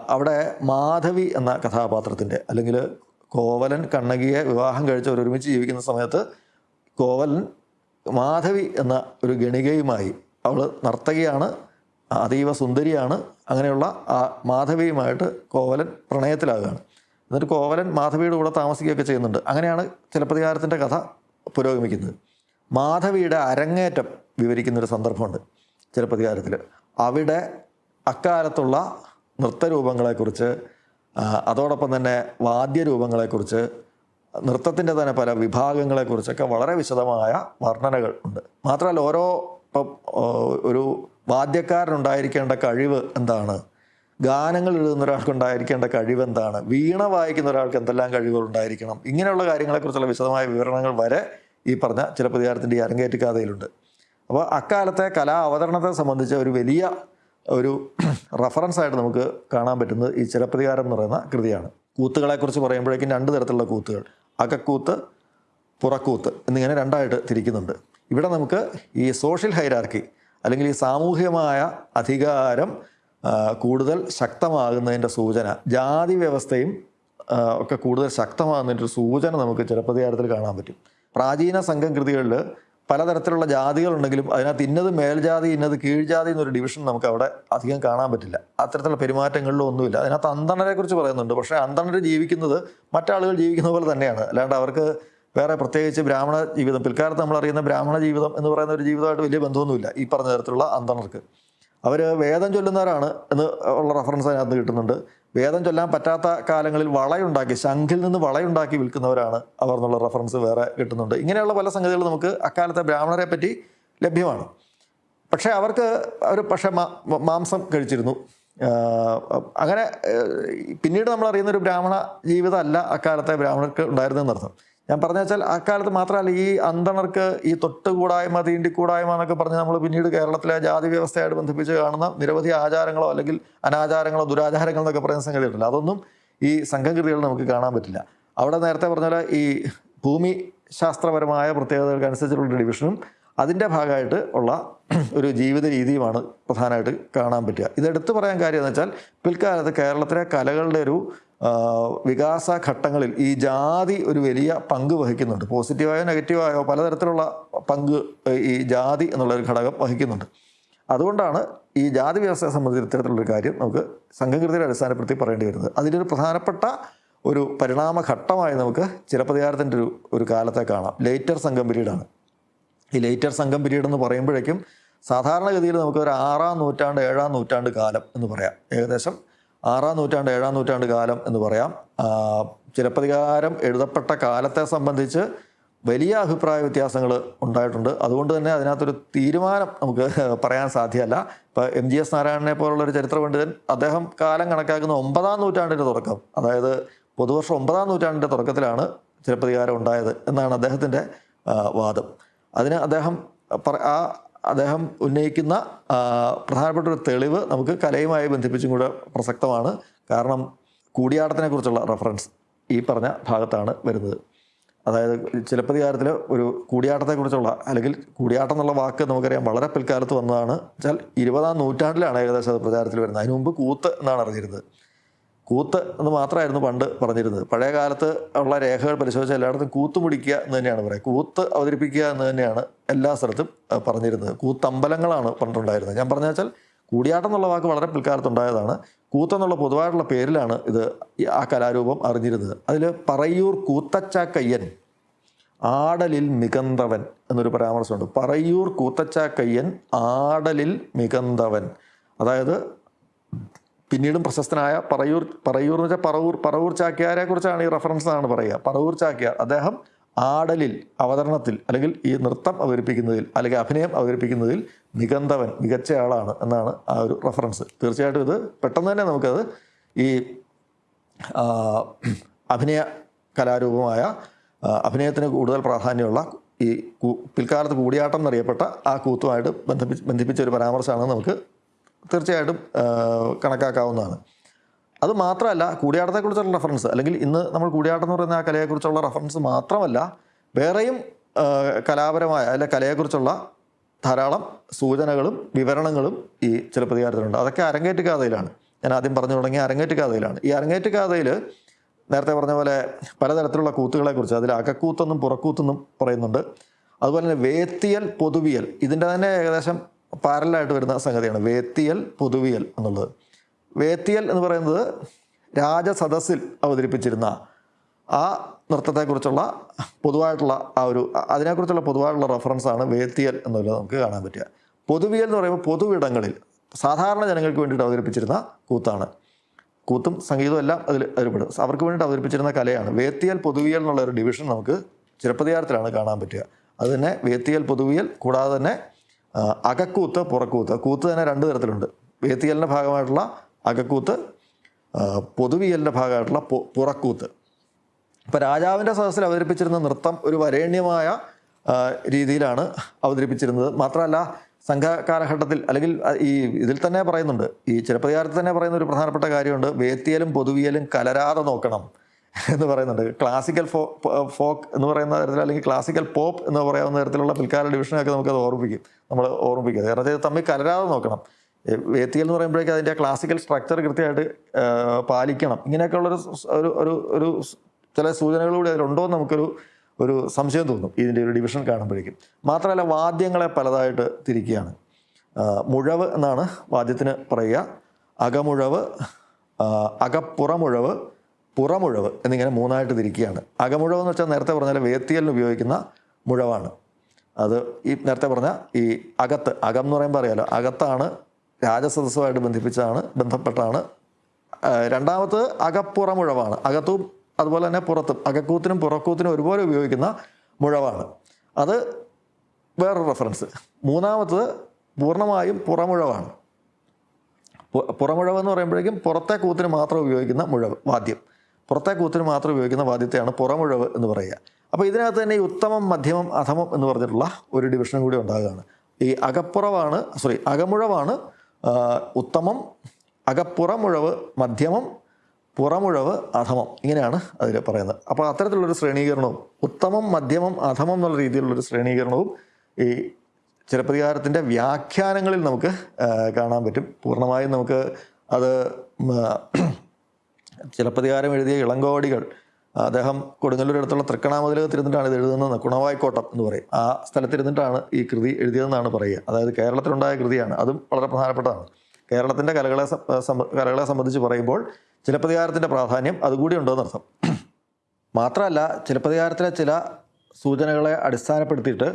അവിടെ മാധവി എന്ന കഥാപാത്രത്തിന്റെ അല്ലെങ്കിൽ കോവലൻ കണ്ണകിയെ വിവാഹം കഴിച്ച് ഒരുമിച്ച് ജീവിക്കുന്ന സമയത്ത് കോവലൻ മാധവി എന്ന ഒരു ഗണികയുമായി അവൾ നർത്തകിയാണ് അതീവ സുന്ദരിയാണ്. അങ്ങനെയുള്ള ആ മാധവിയുമായിട്ട് കോവലൻ പ്രണയത്തിലാകുകയാണ്. എന്നിട്ട് കോവലൻ മാധവിയുടെ കൂടെ താമസിക്കുകയൊക്കെ ചെയ്യുന്നുണ്ട്. അങ്ങനെയാണ് ചിലപ്പതികാരത്തിന്റെ കഥ പുരോഗമിക്കുന്നത്. മാധവിയുടെ അരങ്ങേറ്റം വിവരിക്കുന്നൊരു സന്ദർഭമുണ്ട് ചിലപ്പതികാരത്തിൽ. അവിടെ അക്കാലത്തുള്ള നൃത്തരൂപങ്ങളെക്കുറിച്ച് അതോടൊപ്പം തന്നെ വാദ്യരൂപങ്ങളെക്കുറിച്ച് നൃത്തത്തിന്റെ തന്നെ പല വിഭാഗങ്ങളെക്കുറിച്ചൊക്കെ വളരെ വിശദമായ വർണനകൾ ഉണ്ട്. മാത്രമല്ല ഓരോ ഇപ്പം ഒരു വാദ്യക്കാരനുണ്ടായിരിക്കേണ്ട കഴിവ് എന്താണ്? ഗാനങ്ങൾ എഴുതുന്ന ഒരാൾക്ക് ഉണ്ടായിരിക്കേണ്ട കഴിവ് എന്താണ്? വീണ വായിക്കുന്ന ഒരാൾക്ക് എന്തെല്ലാം കഴിവുകൾ ഉണ്ടായിരിക്കണം? ഇങ്ങനെയുള്ള കാര്യങ്ങളെക്കുറിച്ചുള്ള വിശദമായ വിവരണങ്ങൾ വരെ ഈ പറഞ്ഞ ചിലപ്പതികാരത്തിന്റെ ഈ അരങ്ങേറ്റ കഥയിലുണ്ട്. അപ്പോൾ അക്കാലത്തെ കലാ അവതരണത്തെ സംബന്ധിച്ച ഒരു വലിയ ഒരു റഫറൻസ് ആയിട്ട് നമുക്ക് കാണാൻ പറ്റുന്നത് ഈ ചിലപ്രതികാരം എന്ന് പറയുന്ന കൃതിയാണ്. കൂത്തുകളെക്കുറിച്ച് പറയുമ്പോഴേക്കും രണ്ട് തരത്തിലുള്ള കൂത്തുകൾ. അകക്കൂത്ത് പുറക്കൂത്ത് എന്നിങ്ങനെ രണ്ടായിട്ട് തിരിക്കുന്നുണ്ട്. ഇവിടെ നമുക്ക് ഈ സോഷ്യൽ ഹൈരാർക്കി അല്ലെങ്കിൽ ഈ സാമൂഹികമായ അധികാരം കൂടുതൽ ശക്തമാകുന്നതിന്റെ സൂചന ജാതി വ്യവസ്ഥയും ഒക്കെ കൂടുതൽ ശക്തമാകുന്നതിന്റെ ഒരു സൂചന നമുക്ക് ചിലപ്രതികാരത്തിൽ കാണാൻ പറ്റും. പ്രാചീന സംഘം കൃതികളിൽ പലതരത്തിലുള്ള ജാതികളുണ്ടെങ്കിലും അതിനകത്ത് ഇന്നത് മേൽജാതി ഇന്നത് കീഴ്ജാതി എന്നൊരു ഡിവിഷൻ നമുക്ക് അവിടെ അധികം കാണാൻ പറ്റില്ല. അത്തരത്തിലുള്ള പെരുമാറ്റങ്ങളിലും ഒന്നുമില്ല. അതിനകത്ത് അന്തണരെ കുറിച്ച് പറയുന്നുണ്ട്. പക്ഷേ അന്തണർ ജീവിക്കുന്നത് മറ്റാളുകൾ ജീവിക്കുന്ന പോലെ തന്നെയാണ്. അല്ലാണ്ട് അവർക്ക് വേറെ പ്രത്യേകിച്ച് ബ്രാഹ്മണ ജീവിതം പിൽക്കാലത്ത് നമ്മൾ അറിയുന്ന ബ്രാഹ്മണ ജീവിതം എന്ന് പറയുന്ന ഒരു ജീവിതമായിട്ട് വലിയ ബന്ധമൊന്നുമില്ല ഈ പറഞ്ഞ തരത്തിലുള്ള അന്തണർക്ക്. അവർ വേദം ചൊല്ലുന്നവരാണ് എന്ന് ഉള്ള റെഫറൻസ് അതിനകത്ത് കിട്ടുന്നുണ്ട്. വേദം ചൊല്ലാൻ പറ്റാത്ത കാലങ്ങളിൽ വളയുണ്ടാക്കി ശംഖിൽ നിന്ന് വളയുണ്ടാക്കി വിൽക്കുന്നവരാണ് അവർ എന്നുള്ള റെഫറൻസ് വേറെ കിട്ടുന്നുണ്ട്. ഇങ്ങനെയുള്ള പല സംഗതികൾ നമുക്ക് അക്കാലത്തെ ബ്രാഹ്മണരെ പറ്റി ലഭ്യമാണ്. പക്ഷേ അവർക്ക് അവർ പക്ഷേ മാംസം കഴിച്ചിരുന്നു. അങ്ങനെ പിന്നീട് നമ്മൾ അറിയുന്ന ഒരു ബ്രാഹ്മണ ജീവിതമല്ല അക്കാലത്തെ ബ്രാഹ്മണർക്ക് ഉണ്ടായിരുന്നതെന്നർത്ഥം. ഞാൻ പറഞ്ഞു വെച്ചാൽ അക്കാലത്ത് മാത്രമല്ല ഈ അന്തണർക്ക് ഈ തൊട്ടുകൂടായ്മ തീണ്ടിക്കൂടായ്മ എന്നൊക്കെ പറഞ്ഞ് നമ്മൾ പിന്നീട് കേരളത്തിലെ ജാതി വ്യവസ്ഥയായിട്ട് ബന്ധിപ്പിച്ച് കാണുന്ന നിരവധി ആചാരങ്ങളോ അല്ലെങ്കിൽ അനാചാരങ്ങളോ ദുരാചാരങ്ങളോ എന്നൊക്കെ പറയുന്ന സംഗതിയുണ്ടല്ലോ അതൊന്നും ഈ സംഘകൃതികൾ നമുക്ക് കാണാൻ പറ്റില്ല. അവിടെ നേരത്തെ പറഞ്ഞ പോലെ ഈ ഭൂമി ശാസ്ത്രപരമായ പ്രത്യേകതകൾക്കനുസരിച്ചുള്ള ഡിവിഷനും അതിന്റെ ഭാഗമായിട്ട് ഉള്ള ഒരു ജീവിത രീതിയുമാണ് പ്രധാനമായിട്ട് കാണാൻ പറ്റുക. ഇതെടുത്ത് പറയാൻ കാര്യം എന്ന് വെച്ചാൽ പിൽക്കാലത്ത് കേരളത്തിലെ കലകളുടെ ഒരു വികാസ ഘട്ടങ്ങളിൽ ഈ ജാതി ഒരു വലിയ പങ്ക് വഹിക്കുന്നുണ്ട്. പോസിറ്റീവായോ നെഗറ്റീവായോ പലതരത്തിലുള്ള പങ്ക് ഈ ജാതി എന്നുള്ളൊരു ഘടകം വഹിക്കുന്നുണ്ട്. അതുകൊണ്ടാണ് ഈ ജാതി വ്യവസ്ഥയെ സംബന്ധിച്ച് ഇത്തരത്തിലുള്ളൊരു കാര്യം നമുക്ക് സംഘകൃതിയുടെ അടിസ്ഥാനപ്പെടുത്തി പറയേണ്ടി വരുന്നത്. അതിന്റെ ഒരു പ്രധാനപ്പെട്ട ഒരു പരിണാമഘട്ടമായി നമുക്ക് ചിലപ്പതികാരത്തിന്റെ ഒരു ഒരു കാലത്തെ കാണാം. ലേറ്റർ സംഘം പിരീഡാണ്. ഈ ലേറ്റർ സംഘം പിരീഡ് എന്ന് പറയുമ്പോഴേക്കും സാധാരണഗതിയിൽ നമുക്ക് ഒരു ആറാം നൂറ്റാണ്ട് ഏഴാം നൂറ്റാണ്ട് കാലം എന്ന് പറയാം. ഏകദേശം ആറാം നൂറ്റാണ്ട് ഏഴാം നൂറ്റാണ്ട് കാലം എന്ന് പറയാം. ചിലപ്പതികാരം എഴുതപ്പെട്ട കാലത്തെ സംബന്ധിച്ച് വലിയ അഭിപ്രായ വ്യത്യാസങ്ങൾ ഉണ്ടായിട്ടുണ്ട്. അതുകൊണ്ട് തന്നെ അതിനകത്തൊരു തീരുമാനം നമുക്ക് പറയാൻ സാധ്യമല്ല. ഇപ്പോൾ എം ജി എസ് നാരായണനെ പോലുള്ള ഒരു ചരിത്ര പണ്ഡിതൻ അദ്ദേഹം കാലം കണക്കാക്കുന്ന ഒമ്പതാം നൂറ്റാണ്ടിന്റെ തുടക്കം അതായത് പൊതുവർഷം ഒമ്പതാം നൂറ്റാണ്ടിന്റെ തുടക്കത്തിലാണ് ചിലപ്പതികാരം ഉണ്ടായത് എന്നാണ് അദ്ദേഹത്തിന്റെ വാദം. അതിന് അദ്ദേഹം ആ അദ്ദേഹം ഉന്നയിക്കുന്ന പ്രധാനപ്പെട്ട ഒരു തെളിവ് നമുക്ക് കലയുമായി ബന്ധിപ്പിച്ചും കൂടെ പ്രസക്തമാണ്. കാരണം കൂടിയാട്ടത്തിനെ കുറിച്ചുള്ള റെഫറൻസ് ഈ പറഞ്ഞ ഭാഗത്താണ് വരുന്നത്. അതായത് ചിലപ്പതികാരത്തിൽ ഒരു കൂടിയാട്ടത്തെക്കുറിച്ചുള്ള അല്ലെങ്കിൽ കൂടിയാട്ടം എന്നുള്ള വാക്ക് നമുക്കറിയാം വളരെ പിൽക്കാലത്ത് വന്നതാണ്. വെച്ചാൽ ഇരുപതാം നൂറ്റാണ്ടിലാണ് ഏകദേശം അത് പ്രചാരത്തിൽ വരുന്നത്. അതിനു മുമ്പ് കൂത്ത് എന്നാണ് അറിഞ്ഞിരുന്നത്. കൂത്ത് എന്ന് മാത്രമായിരുന്നു പണ്ട് പറഞ്ഞിരുന്നത്. പഴയ കാലത്ത് ഉള്ള രേഖകൾ പരിശോധിച്ച എല്ലായിടത്തും കൂത്ത് മുടിക്കുക എന്ന് തന്നെയാണ് പറയുക. കൂത്ത് അവതരിപ്പിക്കുക എന്ന് തന്നെയാണ് എല്ലാ സ്ഥലത്തും പറഞ്ഞിരുന്നത്. കൂത്തമ്പലങ്ങളാണ് പണ്ടുണ്ടായിരുന്നത്. ഞാൻ പറഞ്ഞ വെച്ചാൽ കൂടിയാട്ടം എന്നുള്ള വാക്ക് വളരെ പിൽക്കാലത്തുണ്ടായതാണ്. കൂത്തെന്നുള്ള പൊതുവായിട്ടുള്ള പേരിലാണ് ഇത് ആ കലാരൂപം അറിഞ്ഞിരുന്നത്. അതിൽ പറയൂർ കൂത്തച്ചാക്കയ്യൻ ആടലിൽ മികന്തവൻ എന്നൊരു പരാമർശമുണ്ട്. പറയൂർ കൂത്തച്ചാക്കയ്യൻ ആടലിൽ മികന്തവൻ. അതായത് പിന്നീടും പ്രശസ്തനായ പറയൂർ പറയൂർ എന്ന് വെച്ചാൽ പറവൂർ പറവൂർ ചാക്യാരെ കുറിച്ചാണ് ഈ റെഫറൻസ് എന്നാണ് പറയുക. പറവൂർ ചാക്യാർ അദ്ദേഹം ആടലിൽ അവതരണത്തിൽ അല്ലെങ്കിൽ ഈ നൃത്തം അവതരിപ്പിക്കുന്നതിൽ അല്ലെങ്കിൽ അഭിനയം അവതരിപ്പിക്കുന്നതിൽ മികന്തവൻ മികച്ച ആളാണ് എന്നാണ് ആ ഒരു റെഫറൻസ് തീർച്ചയായിട്ടും ഇത് പെട്ടെന്ന് തന്നെ നമുക്കത് ഈ അഭിനയ കലാരൂപമായ അഭിനയത്തിന് കൂടുതൽ പ്രാധാന്യമുള്ള ഈ പിൽക്കാലത്ത് കൂടിയാട്ടം എന്നറിയപ്പെട്ട ആ കൂത്തുമായിട്ട് ബന്ധിപ്പിച്ച് ബന്ധിപ്പിച്ച ഒരു പരാമർശമാണ് നമുക്ക് തീർച്ചയായിട്ടും കണക്കാക്കാവുന്നതാണ്. അത് മാത്രമല്ല കൂടിയാട്ടത്തെക്കുറിച്ചുള്ള റെഫറൻസ് അല്ലെങ്കിൽ ഇന്ന് നമ്മൾ കൂടിയാട്ടം എന്ന് പറയുന്ന ആ കലയെക്കുറിച്ചുള്ള റെഫറൻസ് മാത്രമല്ല വേറെയും കലാപരമായ അല്ലെ കലയെക്കുറിച്ചുള്ള ധാരാളം സൂചനകളും വിവരണങ്ങളും ഈ ചിലപ്പതികാരത്തിലുണ്ട് അതൊക്കെ അരങ്ങേറ്റ് കഥയിലാണ്. ഞാൻ ആദ്യം പറഞ്ഞു തുടങ്ങിയ അരങ്ങേറ്റ് കഥയിലാണ്. ഈ അരങ്ങേറ്റ് കഥയിൽ നേരത്തെ പറഞ്ഞ പോലെ പലതരത്തിലുള്ള കൂത്തുകളെക്കുറിച്ച് അതിൽ അകക്കൂത്തെന്നും പുറക്കൂത്തെന്നും പറയുന്നുണ്ട്. അതുപോലെ തന്നെ വേത്തിയൽ പൊതുവിയൽ ഇതിന്റെ തന്നെ ഏകദേശം പാരലായിട്ട് വരുന്ന സംഗതിയാണ്. വേത്തിയൽ പൊതുവിയൽ എന്നുള്ളത്. വേത്തിയൽ എന്ന് പറയുന്നത് രാജസദസ്സിൽ അവതരിപ്പിച്ചിരുന്ന ആ നൃത്തത്തെക്കുറിച്ചുള്ള പൊതുവായിട്ടുള്ള ആ ഒരു അതിനെക്കുറിച്ചുള്ള പൊതുവായിട്ടുള്ള റെഫറൻസാണ് വേത്തിയൽ എന്നുള്ളത് നമുക്ക് കാണാൻ പറ്റുക. പൊതുവിയൽ എന്ന് പറയുമ്പോൾ പൊതുവിടങ്ങളിൽ സാധാരണ ജനങ്ങൾക്ക് വേണ്ടിയിട്ട് അവതരിപ്പിച്ചിരുന്ന കൂത്താണ്. കൂത്തും സംഗീതവും എല്ലാം അതിൽ അതിൽപ്പെടും അവർക്ക് വേണ്ടിയിട്ട് അവതരിപ്പിച്ചിരുന്ന കലയാണ്. വേത്തിയൽ പൊതുവിയൽ എന്നുള്ള ഒരു ഡിവിഷൻ നമുക്ക് ചിലപ്പതികാരത്തിലാണ് കാണാൻ പറ്റുക. അത് തന്നെ വേത്തിയൽ പൊതുവിയൽ കൂടാതെ തന്നെ അകക്കൂത്ത് പുറക്കൂത്ത് കൂത്ത് തന്നെ രണ്ട് തരത്തിലുണ്ട്. വേത്തിയലിന്റെ ഭാഗമായിട്ടുള്ള അകക്കൂത്ത് പൊതുവിയലിന്റെ ഭാഗമായിട്ടുള്ള പുറക്കൂത്ത്. ഇപ്പോൾ രാജാവിന്റെ സദസ്സിൽ അവതരിപ്പിച്ചിരുന്ന നൃത്തം ഒരു വരേണ്യമായ രീതിയിലാണ് അവതരിപ്പിച്ചിരുന്നത്. മാത്രമല്ല സംഘ കാലഘട്ടത്തിൽ അല്ലെങ്കിൽ ഈ ഇതിൽ തന്നെ പറയുന്നുണ്ട് ഈ ചിലപ്പതികാരത്തിൽ തന്നെ പറയുന്ന ഒരു പ്രധാനപ്പെട്ട കാര്യമുണ്ട് വേത്തിയലും പൊതുവിയലും കലരാതെ നോക്കണം. എന്ന് പറയുന്നുണ്ട്. ക്ലാസിക്കൽ ഫോ ഫോക്ക് എന്ന് പറയുന്ന തരത്തിൽ അല്ലെങ്കിൽ ക്ലാസിക്കൽ പോപ്പ് എന്ന് പറയാവുന്ന തരത്തിലുള്ള പിൽക്കാല ഡിവിഷനൊക്കെ നമുക്കത് ഓർമ്മിപ്പിക്കും. നമ്മൾ ഓർമ്മിപ്പിക്കുക കാരണം ഇത് തമ്മിൽ കലരാതെ നോക്കണം. വേത്തിയൽ എന്ന് പറയുമ്പോഴേക്കും അതിന്റെ ക്ലാസിക്കൽ സ്ട്രക്ചർ കൃത്യമായിട്ട് പാലിക്കണം. ഇങ്ങനെയൊക്കെയുള്ളൊരു ഒരു ഒരു ഒരു ചില സൂചനകളിലൂടെ അതിലുണ്ടോ എന്ന് നമുക്കൊരു ഒരു സംശയം തോന്നും ഇതിന്റെ ഒരു ഡിവിഷൻ കാണുമ്പോഴേക്കും. മാത്രമല്ല വാദ്യങ്ങളെ പലതായിട്ട് തിരിക്കുകയാണ്. മുഴവ് എന്നാണ് വാദ്യത്തിന് പറയുക. അകമുഴവ് അകപ്പുറമുഴവ് പുറമുഴവ് എന്നിങ്ങനെ മൂന്നായിട്ട് തിരിക്കുകയാണ്. അകമുഴവ് എന്ന് വെച്ചാൽ നേരത്തെ പറഞ്ഞാൽ വേത്തിയലിന് ഉപയോഗിക്കുന്ന മുഴവാണ്. അത് ഈ നേരത്തെ പറഞ്ഞ ഈ അകത്ത് അകം എന്ന് പറയുമ്പോൾ അറിയാലോ അകത്താണ് രാജസദസ്സുമായിട്ട് ബന്ധിപ്പിച്ചാണ് ബന്ധപ്പെട്ടാണ്. രണ്ടാമത് അകപ്പുറമുഴവാണ്. അകത്തും അതുപോലെ തന്നെ പുറത്തും അകക്കൂത്തിനും പുറക്കൂത്തിനും ഒരുപോലെ ഉപയോഗിക്കുന്ന മുഴവാണ്. അത് വേറൊരു റെഫറൻസ് മൂന്നാമത്തത് പൂർണമായും പുറമുഴവാണ്. പുറമുഴവെന്ന് പറയുമ്പോഴേക്കും പുറത്തെ കൂത്തിന് മാത്രം ഉപയോഗിക്കുന്ന മുഴവ് വാദ്യം. പുറത്തെ കൂത്തിന് മാത്രം ഉപയോഗിക്കുന്ന വാദ്യത്തെയാണ് പുറമുഴവ് എന്ന് പറയുക. അപ്പോൾ ഇതിനകത്ത് തന്നെ ഈ ഉത്തമം മധ്യമം അധമം എന്ന് പറഞ്ഞിട്ടുള്ള ഒരു ഡിവിഷനും കൂടി ഉണ്ടാകുകയാണ്. ഈ അകപ്പുറവാണ് സോറി അകമുഴവാണ് ഉത്തമം അകപ്പുറമുഴവ് മധ്യമം പുറമുഴവ് അധമം ഇങ്ങനെയാണ് അതിൽ പറയുന്നത്. അപ്പോൾ അത്തരത്തിലുള്ളൊരു ശ്രേണീകരണവും ഉത്തമം മധ്യമം അധമം എന്നുള്ള രീതിയിലുള്ളൊരു ശ്രേണീകരണവും ഈ ചിലപ്പതികാരത്തിന്റെ വ്യാഖ്യാനങ്ങളിൽ നമുക്ക് കാണാൻ പറ്റും. പൂർണമായും നമുക്ക് അത് ചിലപ്പതികാരം എഴുതിയ ഇളങ്കോടികൾ അദ്ദേഹം കൊടുങ്ങല്ലൂർ അടുത്തുള്ള തൃക്കണാമതിലകത്ത് ഇരുന്നിട്ടാണ് ഇത് എഴുതുന്നത്. കുണവായിക്കോട്ടം എന്ന് പറയും. ആ സ്ഥലത്തിരുന്നിട്ടാണ് ഈ കൃതി എഴുതിയതെന്നാണ് പറയുക. അതായത് കേരളത്തിലുണ്ടായ കൃതിയാണ്. അതും വളരെ പ്രധാനപ്പെട്ടതാണ്. കേരളത്തിന്റെ കലകളെ കലകളെ സംബന്ധിച്ച് പറയുമ്പോൾ ചിലപ്പതികാരത്തിന്റെ പ്രാധാന്യം അതുകൂടി ഉണ്ടോയെന്നർത്ഥം മാത്രമല്ല ചിലപ്പതികാരത്തിലെ ചില സൂചനകളെ അടിസ്ഥാനപ്പെടുത്തിയിട്ട്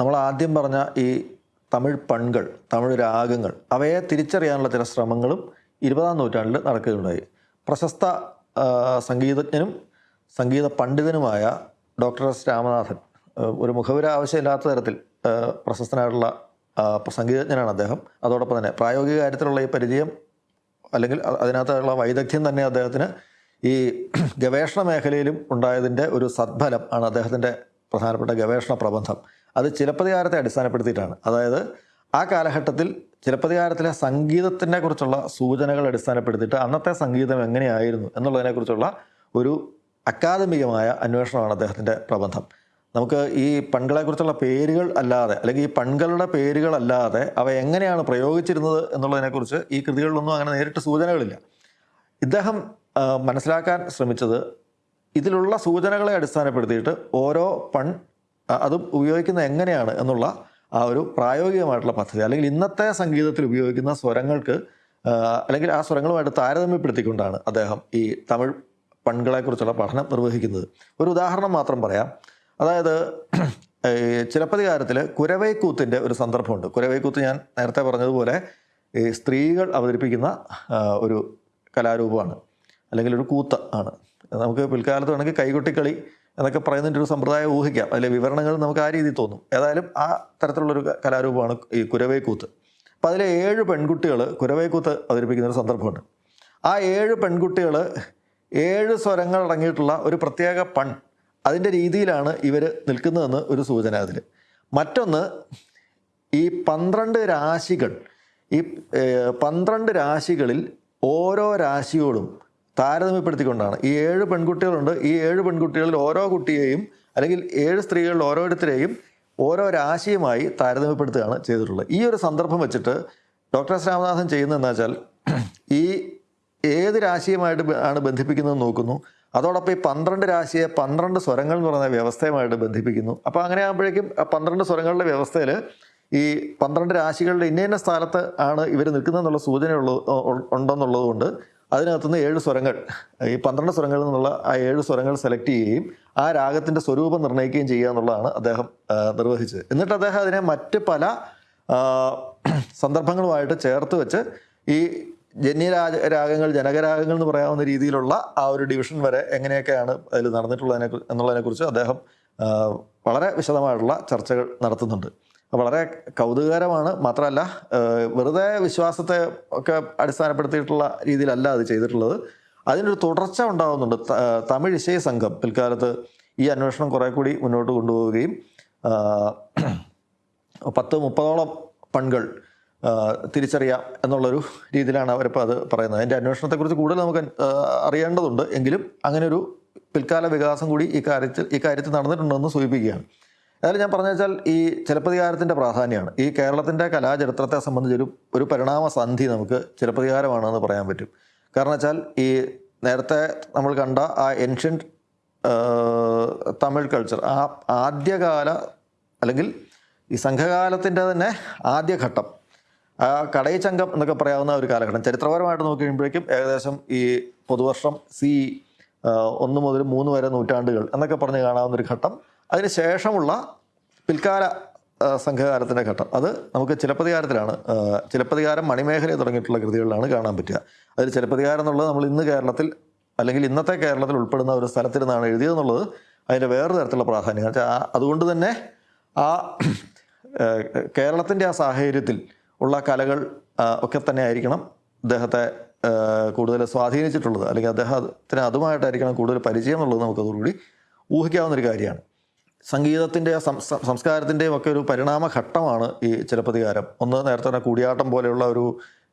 നമ്മൾ ആദ്യം പറഞ്ഞ ഈ തമിഴ് പൺകൾ തമിഴ് രാഗങ്ങൾ അവയെ തിരിച്ചറിയാനുള്ള ചില ശ്രമങ്ങളും ഇരുപതാം നൂറ്റാണ്ടിൽ നടക്കുകയുണ്ടായി. പ്രശസ്ത സംഗീതജ്ഞനും സംഗീത പണ്ഡിതനുമായ ഡോക്ടർ എസ്. രാമനാഥൻ ഒരു മുഖവുര ആവശ്യമില്ലാത്ത തരത്തിൽ പ്രശസ്തനായിട്ടുള്ള സംഗീതജ്ഞനാണ് അദ്ദേഹം. അതോടൊപ്പം തന്നെ പ്രായോഗിക കാര്യത്തിലുള്ള ഈ പരിചയം അല്ലെങ്കിൽ അതിനകത്തുള്ള വൈദഗ്ധ്യം തന്നെ അദ്ദേഹത്തിന് ഈ ഗവേഷണ മേഖലയിലും ഉണ്ടായതിന്റെ ഒരു സദ്ഫലം ആണ് അദ്ദേഹത്തിന്റെ പ്രധാനപ്പെട്ട ഗവേഷണ പ്രബന്ധം. അത് ചിലപ്പതികാരത്തെ അടിസ്ഥാനപ്പെടുത്തിയിട്ടാണ്. അതായത് ആ കാലഘട്ടത്തിൽ ചിലപ്പതികാരത്തിലെ സംഗീതത്തിനെ കുറിച്ചുള്ള സൂചനകൾ അടിസ്ഥാനപ്പെടുത്തിയിട്ട് അന്നത്തെ സംഗീതം എങ്ങനെയായിരുന്നു എന്നുള്ളതിനെക്കുറിച്ചുള്ള ഒരു അക്കാദമികമായ അന്വേഷണമാണ് അദ്ദേഹത്തിന്റെ പ്രബന്ധം. നമുക്ക് ഈ പൺകളെക്കുറിച്ചുള്ള പേരുകൾ അല്ലാതെ അല്ലെങ്കിൽ ഈ പൺകളുടെ പേരുകളല്ലാതെ അവ എങ്ങനെയാണ് പ്രയോഗിച്ചിരുന്നത് എന്നുള്ളതിനെക്കുറിച്ച് ഈ കൃതികളിലൊന്നും അങ്ങനെ നേരിട്ട് സൂചനകളില്ല. ഇദ്ദേഹം മനസ്സിലാക്കാൻ ശ്രമിച്ചത് ഇതിലുള്ള സൂചനകളെ അടിസ്ഥാനപ്പെടുത്തിയിട്ട് ഓരോ പൺ അതും ഉപയോഗിക്കുന്നത് എങ്ങനെയാണ് എന്നുള്ള ആ ഒരു പ്രായോഗികമായിട്ടുള്ള പദ്ധതി അല്ലെങ്കിൽ ഇന്നത്തെ സംഗീതത്തിൽ ഉപയോഗിക്കുന്ന സ്വരങ്ങൾക്ക് അല്ലെങ്കിൽ ആ സ്വരങ്ങളുമായിട്ട് താരതമ്യപ്പെടുത്തിക്കൊണ്ടാണ് അദ്ദേഹം ഈ തമിഴ് പൺകളെക്കുറിച്ചുള്ള പഠനം നിർവഹിക്കുന്നത്. ഒരു ഉദാഹരണം മാത്രം പറയാം. അതായത് ചിലപ്പതികാരത്തിൽ കുരവൈക്കൂത്തിന്റെ ഒരു സന്ദർഭമുണ്ട്. കുരവൈക്കൂത്ത് ഞാൻ നേരത്തെ പറഞ്ഞതുപോലെ ഈ സ്ത്രീകൾ അവതരിപ്പിക്കുന്ന ഒരു കലാരൂപമാണ്. അല്ലെങ്കിൽ ഒരു കൂത്ത് ആണ്. നമുക്ക് പിൽക്കാലത്ത് വേണമെങ്കിൽ കൈകൊട്ടിക്കളി എന്നൊക്കെ പറയുന്നതിന്റെ ഒരു സമ്പ്രദായം ഊഹിക്കാം. അതിലെ വിവരണങ്ങൾ നമുക്ക് ആ രീതിയിൽ തോന്നും. ഏതായാലും ആ തരത്തിലുള്ളൊരു കലാരൂപമാണ് ഈ കുരവേക്കൂത്ത്. അപ്പോൾ അതിലെ ഏഴ് പെൺകുട്ടികൾ കുരവേക്കൂത്ത് അവതരിപ്പിക്കുന്ന ഒരു സന്ദർഭമുണ്ട്. ആ ഏഴ് പെൺകുട്ടികൾ ഏഴ് സ്വരങ്ങൾ അടങ്ങിയിട്ടുള്ള ഒരു പ്രത്യേക പൺ അതിന്റെ രീതിയിലാണ് ഇവർ നിൽക്കുന്നതെന്ന് ഒരു സൂചന അതിൽ മറ്റൊന്ന് ഈ പന്ത്രണ്ട് രാശികൾ ഈ പന്ത്രണ്ട് രാശികളിൽ ഓരോ രാശിയോടും താരതമ്യപ്പെടുത്തിക്കൊണ്ടാണ്. ഈ ഏഴ് പെൺകുട്ടികളുണ്ട്. ഈ ഏഴ് പെൺകുട്ടികളിൽ ഓരോ കുട്ടിയെയും അല്ലെങ്കിൽ ഏഴ് സ്ത്രീകളിൽ ഓരോരുത്തരെയും ഓരോ രാശിയുമായി താരതമ്യപ്പെടുത്തുകയാണ് ചെയ്തിട്ടുള്ളത്. ഈ ഒരു സന്ദർഭം വെച്ചിട്ട് ഡോക്ടർ എസ് രാമനാഥൻ ചെയ്യുന്നതെന്ന് വെച്ചാൽ ഈ ഏത് രാശിയുമായിട്ട് ആണ് ബന്ധിപ്പിക്കുന്നത് നോക്കുന്നു. അതോടൊപ്പം ഈ പന്ത്രണ്ട് രാശിയെ പന്ത്രണ്ട് സ്വരങ്ങൾ എന്ന് പറയുന്ന വ്യവസ്ഥയുമായിട്ട് ബന്ധിപ്പിക്കുന്നു. അപ്പോൾ അങ്ങനെ ആകുമ്പോഴേക്കും പന്ത്രണ്ട് സ്വരങ്ങളുടെ വ്യവസ്ഥയിൽ ഈ പന്ത്രണ്ട് രാശികളുടെ ഇന്ന സ്ഥലത്ത് ആണ് ഇവർ നിൽക്കുന്നതെന്നുള്ള സൂചനയുള്ള ഉണ്ടെന്നുള്ളത് കൊണ്ട് അതിനകത്തുനിന്ന് ഏഴ് സ്വരങ്ങൾ ഈ പന്ത്രണ്ട് സ്വരങ്ങളിൽ നിന്നുള്ള ആ ഏഴ് സ്വരങ്ങൾ സെലക്ട് ചെയ്യുകയും ആ രാഗത്തിന്റെ സ്വരൂപം നിർണയിക്കുകയും ചെയ്യുക എന്നുള്ളതാണ് അദ്ദേഹം നിർവഹിച്ചത്. എന്നിട്ട് അദ്ദേഹം അതിനെ മറ്റ് പല സന്ദർഭങ്ങളുമായിട്ട് ചേർത്ത് വെച്ച് ഈ ജന്യരാജ രാഗങ്ങൾ ജനകരാഗങ്ങൾ എന്ന് പറയാവുന്ന രീതിയിലുള്ള ആ ഒരു ഡിവിഷൻ വരെ എങ്ങനെയൊക്കെയാണ് അതിൽ നടന്നിട്ടുള്ളതിനെ എന്നുള്ളതിനെക്കുറിച്ച് അദ്ദേഹം വളരെ വിശദമായിട്ടുള്ള ചർച്ചകൾ നടത്തുന്നുണ്ട്. വളരെ കൗതുകകരമാണ്. മാത്രമല്ല വെറുതെ വിശ്വാസത്തെ ഒക്കെ അടിസ്ഥാനപ്പെടുത്തിയിട്ടുള്ള രീതിയിലല്ല അത് ചെയ്തിട്ടുള്ളത്. അതിനൊരു തുടർച്ച ഉണ്ടാകുന്നുണ്ട് തമിഴ് ഇശയ സംഘം പിൽക്കാലത്ത് ഈ അന്വേഷണം കുറേ കൂടി മുന്നോട്ട് കൊണ്ടുപോവുകയും പത്ത് മുപ്പതോളം പൺകൾ തിരിച്ചറിയാം എന്നുള്ളൊരു രീതിയിലാണ് അവരിപ്പോൾ അത് പറയുന്നത്. അതിന്റെ അന്വേഷണത്തെക്കുറിച്ച് കൂടുതൽ നമുക്ക് അറിയേണ്ടതുണ്ട്. എങ്കിലും അങ്ങനെ ഒരു പിൽക്കാല വികാസം കൂടി ഈ കാര്യത്തിൽ ഈ കാര്യത്തിൽ നടന്നിട്ടുണ്ടെന്ന് സൂചിപ്പിക്കുകയാണ്. അതായത് ഞാൻ പറഞ്ഞു വെച്ചാൽ ഈ ചിലപ്പതികാരത്തിന്റെ പ്രാധാന്യമാണ്. ഈ കേരളത്തിന്റെ കലാചരിത്രത്തെ സംബന്ധിച്ചൊരു ഒരു പരിണാമ സന്ധി നമുക്ക് ചിലപ്പതികാരമാണെന്ന് പറയാൻ പറ്റും. കാരണം വെച്ചാൽ ഈ നേരത്തെ നമ്മൾ കണ്ട ആ ഏൻഷ്യന്റ് തമിഴ് കൾച്ചർ ആ ആദ്യകാല അല്ലെങ്കിൽ ഈ സംഘകാലത്തിന്റെ തന്നെ ആദ്യഘട്ടം ആ കടയിച്ചങ്കം എന്നൊക്കെ പറയാവുന്ന ഒരു കാലഘട്ടം. ചരിത്രപരമായിട്ട് നോക്കി കഴിയുമ്പോഴേക്കും ഏകദേശം ഈ പൊതുവർഷം സി ഒന്ന് മുതൽ മൂന്ന് വരെ നൂറ്റാണ്ടുകൾ എന്നൊക്കെ പറഞ്ഞ് കാണാവുന്ന ഒരു ഘട്ടം. അതിന് ശേഷമുള്ള പിൽക്കാല സംഘകാലത്തിന്റെ ഘട്ടം. അത് നമുക്ക് ചിലപ്പതികാരത്തിലാണ്. ചിലപ്പതികാരം മണിമേഖലയെ തുടങ്ങിയിട്ടുള്ള കൃതികളിലാണ് കാണാൻ പറ്റുക. അതിൽ ചിലപ്പതികാരം എന്നുള്ളത് നമ്മൾ ഇന്ന് കേരളത്തിൽ അല്ലെങ്കിൽ ഇന്നത്തെ കേരളത്തിൽ ഉൾപ്പെടുന്ന ഒരു സ്ഥലത്തിരുന്നാണ് എഴുതിയതെന്നുള്ളത് അതിന്റെ വേറൊരു തരത്തിലുള്ള പ്രാധാന്യം. വെച്ചാൽ അതുകൊണ്ട് തന്നെ ആ കേരളത്തിന്റെ ആ സാഹചര്യത്തിൽ ഉള്ള കലകൾ ഒക്കെ തന്നെ ആയിരിക്കണം അദ്ദേഹത്തെ കൂടുതൽ സ്വാധീനിച്ചിട്ടുള്ളത്. അല്ലെങ്കിൽ അദ്ദേഹത്തിന് അതുമായിട്ടായിരിക്കണം കൂടുതൽ പരിചയം എന്നുള്ളത് നമുക്കതോടുകൂടി ഊഹിക്കാവുന്നൊരു കാര്യമാണ്. സംഗീതത്തിന്റെ സംസ്കാരത്തിന്റെയും ഒക്കെ ഒരു പരിണാമഘട്ടമാണ് ഈ ചിലപ്പതികാരം. ഒന്ന് നേരത്തെ തന്നെ കൂടിയാട്ടം പോലെയുള്ള ഒരു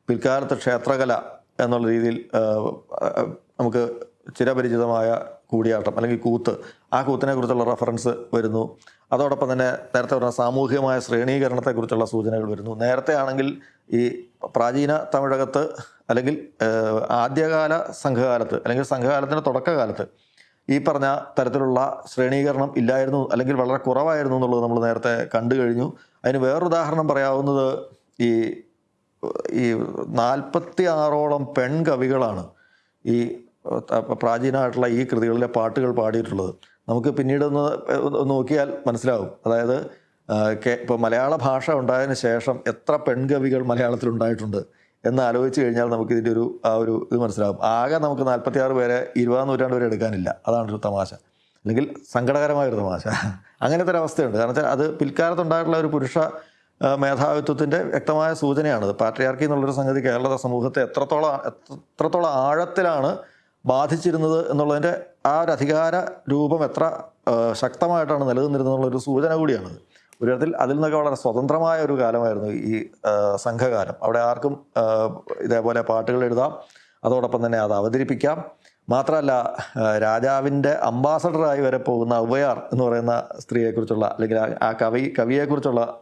പിൽക്കാലത്ത് ക്ഷേത്രകല എന്നുള്ള രീതിയിൽ നമുക്ക് ചിരപരിചിതമായ കൂടിയാട്ടം അല്ലെങ്കിൽ കൂത്ത് ആ കൂത്തിനെ കുറിച്ചുള്ള റെഫറൻസ് വരുന്നു. അതോടൊപ്പം തന്നെ നേരത്തെ പറഞ്ഞ സാമൂഹികമായ ശ്രേണീകരണത്തെക്കുറിച്ചുള്ള സൂചനകൾ വരുന്നു. നേരത്തെ ആണെങ്കിൽ ഈ പ്രാചീന തമിഴകത്ത് അല്ലെങ്കിൽ ആദ്യകാല സംഘകാലത്ത് അല്ലെങ്കിൽ സംഘകാലത്തിന്റെ തുടക്കകാലത്ത് ഈ പറഞ്ഞ തരത്തിലുള്ള ശ്രേണീകരണം ഇല്ലായിരുന്നു അല്ലെങ്കിൽ വളരെ കുറവായിരുന്നു എന്നുള്ളത് നമ്മൾ നേരത്തെ കണ്ടു കഴിഞ്ഞു. അതിന് വേറൊരു ഉദാഹരണം പറയാവുന്നത് ഈ ഈ നാൽപ്പത്തി ആറോളം പെൺകവികളാണ് ഈ പ്രാചീനമായിട്ടുള്ള ഈ കൃതികളിലെ പാട്ടുകൾ പാടിയിട്ടുള്ളത്. നമുക്ക് പിന്നീട് ഒന്ന് നോക്കിയാൽ മനസ്സിലാവും. അതായത് ഇപ്പോൾ മലയാള ഭാഷ ഉണ്ടായതിനു ശേഷം എത്ര പെൺകവികൾ മലയാളത്തിൽ ഉണ്ടായിട്ടുണ്ട് എന്ന് ആലോചിച്ച് കഴിഞ്ഞാൽ നമുക്ക് ഇതിന്റെ ഒരു ആ ഒരു ഇത് മനസ്സിലാകും ആകെ നമുക്ക് നാൽപ്പത്തി ആറ് പേരെ ഇരുപതാം നൂറ്റാണ്ട് വരെ എടുക്കാനില്ല. അതാണ് ഒരു തമാശ. അല്ലെങ്കിൽ സങ്കടകരമായ ഒരു തമാശ. അങ്ങനത്തെ ഒരു അവസ്ഥയുണ്ട്. കാരണം വെച്ചാൽ അത് പിൽക്കാലത്തുണ്ടായിട്ടുള്ള ഒരു പുരുഷ മേധാവിത്വത്തിന്റെ വ്യക്തമായ സൂചനയാണത്. പാട്രിയാർക്കി എന്നുള്ളൊരു സംഗതി കേരള സമൂഹത്തെ എത്രത്തോളം എത്രത്തോളം ആഴത്തിലാണ് ബാധിച്ചിരുന്നത് എന്നുള്ളതിന്റെ ആ ഒരു അധികാര രൂപം എത്ര ശക്തമായിട്ടാണ് നിലനിന്നിരുന്നത് എന്നുള്ളൊരു സൂചന കൂടിയാണത്. ഒരു തരത്തിൽ അതിൽ നിന്നൊക്കെ വളരെ സ്വതന്ത്രമായ ഒരു കാലമായിരുന്നു ഈ സംഘകാലം. അവിടെ ആർക്കും ഇതേപോലെ പാട്ടുകൾ എഴുതാം. അതോടൊപ്പം തന്നെ അത് അവതരിപ്പിക്കാം. മാത്രമല്ല രാജാവിന്റെ അംബാസഡറായി വരെ പോകുന്ന ഉവയാർ എന്ന് പറയുന്ന സ്ത്രീയെക്കുറിച്ചുള്ള അല്ലെങ്കിൽ ആ- കവി കവിയെക്കുറിച്ചുള്ള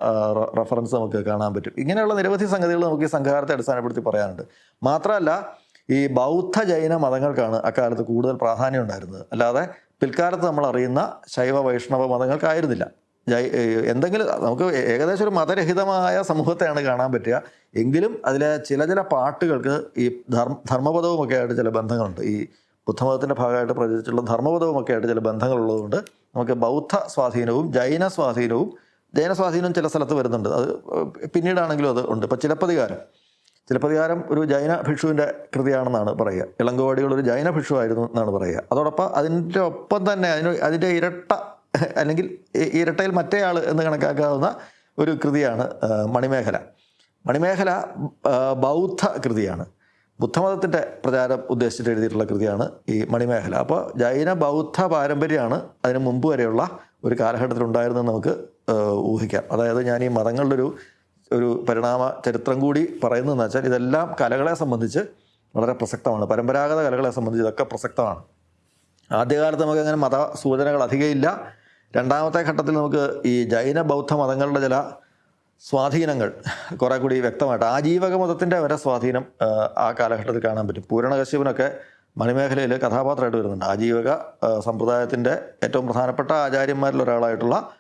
റെഫറൻസ് നമുക്ക് കാണാൻ പറ്റും. ഇങ്ങനെയുള്ള നിരവധി സംഗതികൾ നമുക്ക് ഈ സംഘകാലത്തെ അടിസ്ഥാനപ്പെടുത്തി പറയാനുണ്ട്. മാത്രമല്ല ഈ ബൗദ്ധ ജൈന മതങ്ങൾക്കാണ് അക്കാലത്ത് കൂടുതൽ പ്രാധാന്യം ഉണ്ടായിരുന്നത്. അല്ലാതെ പിൽക്കാലത്ത് നമ്മൾ അറിയുന്ന ശൈവ വൈഷ്ണവ മതങ്ങൾക്കായിരുന്നില്ല. എന്തെങ്കിലും നമുക്ക് ഏകദേശം ഒരു മതരഹിതമായ സമൂഹത്തെയാണ് കാണാൻ പറ്റുക. എങ്കിലും അതിലെ ചില ചില പാട്ടുകൾക്ക് ഈ ധർമ്മ ധർമ്മപദവും ഒക്കെ ആയിട്ട് ചില ബന്ധങ്ങളുണ്ട്. ഈ ബുദ്ധമതത്തിന്റെ ഭാഗമായിട്ട് പ്രചരിച്ചിട്ടുള്ള ധർമ്മപദവും ഒക്കെ ആയിട്ട് ചില ബന്ധങ്ങളുള്ളതുകൊണ്ട് നമുക്ക് ബൗദ്ധ സ്വാധീനവും ജൈന സ്വാധീനവും ജൈന സ്വാധീനം ചില സ്ഥലത്ത് വരുന്നുണ്ട്. അത് പിന്നീടാണെങ്കിലും അത് ഉണ്ട്. ഇപ്പം ചിലപ്പതികാരം. ചിലപ്പതികാരം ഒരു ജൈന ഭിക്ഷുവിന്റെ കൃതിയാണെന്നാണ് പറയുക. ഇളങ്കോടികൾ ഒരു ജൈന ഭിക്ഷു ആയിരുന്നു എന്നാണ് പറയുക. അതോടൊപ്പം അതിന്റെ ഒപ്പം തന്നെ അതിന് അതിന്റെ ഇരട്ട അല്ലെങ്കിൽ ഇരട്ടയിൽ മറ്റേ ആൾ എന്ന് കണക്കാക്കാവുന്ന ഒരു കൃതിയാണ് മണിമേഖല. മണിമേഖല ബൗദ്ധ കൃതിയാണ്. ബുദ്ധമതത്തിന്റെ പ്രചാരം ഉദ്ദേശിച്ചിട്ട് എഴുതിയിട്ടുള്ള കൃതിയാണ് ഈ മണിമേഖല. അപ്പോൾ ജൈന ബൗദ്ധ പാരമ്പര്യമാണ് അതിന് മുമ്പ് വരെയുള്ള ഒരു കാലഘട്ടത്തിൽ ഉണ്ടായിരുന്നെന്ന് നമുക്ക് ഊഹിക്കാം. അതായത് ഞാൻ ഈ മതങ്ങളുടെ ഒരു ഒരു പരിണാമ ചരിത്രം കൂടി പറയുന്നതെന്ന് വെച്ചാൽ ഇതെല്ലാം കലകളെ സംബന്ധിച്ച് വളരെ പ്രസക്തമാണ്. പരമ്പരാഗത കലകളെ സംബന്ധിച്ച് ഇതൊക്കെ പ്രസക്തമാണ്. ആദ്യകാലത്ത് നമുക്ക് അങ്ങനെ മത സൂചനകൾ അധികമില്ല രണ്ടാമത്തെ ഘട്ടത്തിൽ നമുക്ക് ഈ ജൈന ബൗദ്ധ മതങ്ങളുടെ ചില സ്വാധീനങ്ങൾ കുറേ കൂടി വ്യക്തമായിട്ട് ആജീവക മതത്തിന്റെ വരെ സ്വാധീനം ആ, കാലഘട്ടത്തിൽ കാണാൻ പറ്റും. പൂരണകശ്യപനൊക്കെ മണിമേഖലയിൽ കഥാപാത്രമായിട്ട് വരുന്നുണ്ട്. ആജീവക സമ്പ്രദായത്തിന്റെ ഏറ്റവും പ്രധാനപ്പെട്ട ആചാര്യന്മാരിൽ ഒരാളായിട്ടുള്ള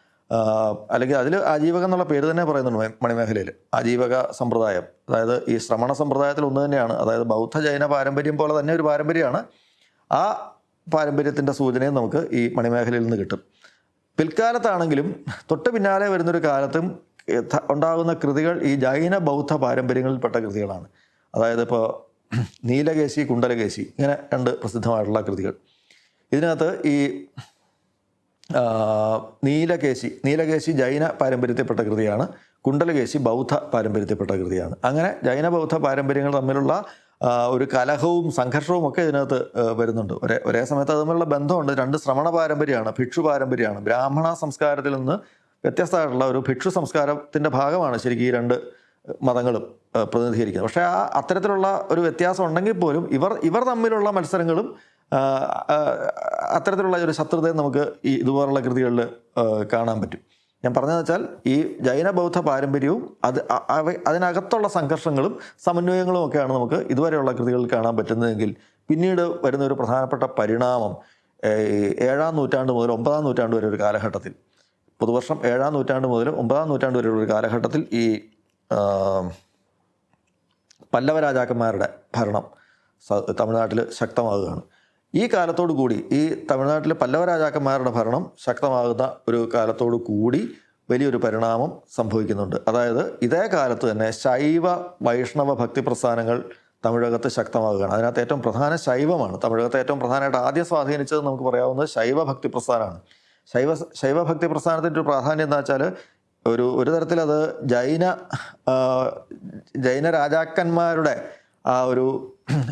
അല്ലെങ്കിൽ അതിൽ ആജീവകം എന്നുള്ള പേര് തന്നെ പറയുന്നുണ്ട് മണി- മണിമേഖലയിൽ. ആജീവക സമ്പ്രദായം. അതായത് ഈ ശ്രമണ സമ്പ്രദായത്തിൽ ഒന്ന് തന്നെയാണ്. അതായത് ബൗദ്ധ ജൈന പാരമ്പര്യം പോലെ തന്നെ ഒരു പാരമ്പര്യമാണ്. ആ പാരമ്പര്യത്തിന്റെ സൂചനയും നമുക്ക് ഈ മണിമേഖലയിൽ നിന്ന് കിട്ടും. പിൽക്കാലത്താണെങ്കിലും തൊട്ട് പിന്നാലെ വരുന്നൊരു കാലത്തും ഉണ്ടാകുന്ന കൃതികൾ ഈ ജൈന ബൗദ്ധ പാരമ്പര്യങ്ങളിൽപ്പെട്ട കൃതികളാണ്. അതായത് ഇപ്പോൾ നീലകേശി കുണ്ടലകേശി ഇങ്ങനെ രണ്ട് പ്രസിദ്ധമായിട്ടുള്ള കൃതികൾ. ഇതിനകത്ത് ഈ നീലകേശി നീലകേശി ജൈന പാരമ്പര്യത്തിൽപ്പെട്ട കൃതിയാണ് കുണ്ടലകേശി ബൗദ്ധ പാരമ്പര്യത്തിൽപ്പെട്ട കൃതിയാണ്. അങ്ങനെ ജൈന ബൗദ്ധ പാരമ്പര്യങ്ങൾ തമ്മിലുള്ള ഒരു കലഹവും സംഘർഷവും ഒക്കെ ഇതിനകത്ത് വരുന്നുണ്ട്. ഒരേ ഒരേ സമയത്ത് അത് ബന്ധമുണ്ട്. രണ്ട് ശ്രമണ പാരമ്പര്യമാണ്. ഭിക്ഷു പാരമ്പര്യമാണ്. ബ്രാഹ്മണ സംസ്കാരത്തിൽ നിന്ന് വ്യത്യസ്തമായിട്ടുള്ള ഒരു ഭിക്ഷു സംസ്കാരത്തിന്റെ ഭാഗമാണ് ശരിക്കും ഈ രണ്ട് മതങ്ങളും പ്രതിനിധീകരിക്കുന്നത്. പക്ഷേ ആ അത്തരത്തിലുള്ള ഒരു വ്യത്യാസം ഉണ്ടെങ്കിൽ പോലും ഇവർ ഇവർ തമ്മിലുള്ള മത്സരങ്ങളും അത്തരത്തിലുള്ള ഒരു ശത്രുതയും നമുക്ക് ഈ ഇതുപോലുള്ള കൃതികളിൽ കാണാൻ പറ്റും. ഞാൻ പറഞ്ഞതെന്ന് വെച്ചാൽ ഈ ജൈന ബൗദ്ധ പാരമ്പര്യവും അത് അതിനകത്തുള്ള സംഘർഷങ്ങളും സമന്വയങ്ങളും ഒക്കെയാണ് നമുക്ക് ഇതുവരെയുള്ള കൃതികളിൽ കാണാൻ പറ്റുന്നതെങ്കിൽ പിന്നീട് വരുന്ന ഒരു പ്രധാനപ്പെട്ട പരിണാമം ഏഴാം നൂറ്റാണ്ട് മുതൽ ഒമ്പതാം നൂറ്റാണ്ട് വരെ ഒരു കാലഘട്ടത്തിൽ പുതുവർഷം ഏഴാം നൂറ്റാണ്ട് മുതൽ ഒമ്പതാം നൂറ്റാണ്ട് വരെയുള്ള ഒരു കാലഘട്ടത്തിൽ ഈ പല്ലവ രാജാക്കന്മാരുടെ ഭരണം തമിഴ്നാട്ടിൽ ശക്തമാകുകയാണ്. ഈ കാലത്തോടു കൂടി ഈ തമിഴ്നാട്ടിലെ പല്ലവ രാജാക്കന്മാരുടെ ഭരണം ശക്തമാകുന്ന ഒരു കാലത്തോടു കൂടി വലിയൊരു പരിണാമം സംഭവിക്കുന്നുണ്ട്. അതായത് ഇതേ കാലത്ത് തന്നെ ശൈവ വൈഷ്ണവ ഭക്തി പ്രസ്ഥാനങ്ങൾ തമിഴകത്ത് ശക്തമാകുകയാണ്. അതിനകത്ത് ഏറ്റവും പ്രധാന ശൈവമാണ്. തമിഴകത്തെ ഏറ്റവും പ്രധാനമായിട്ട് ആദ്യം സ്വാധീനിച്ചത് നമുക്ക് പറയാവുന്നത് ശൈവ ഭക്തി പ്രസ്ഥാനമാണ്. ശൈവ ശൈവ ഭക്തി പ്രസ്ഥാനത്തിന്റെ ഒരു പ്രാധാന്യം എന്താ വെച്ചാൽ ഒരു ഒരു തരത്തിൽ അത് ജൈന ജൈന രാജാക്കന്മാരുടെ ആ ഒരു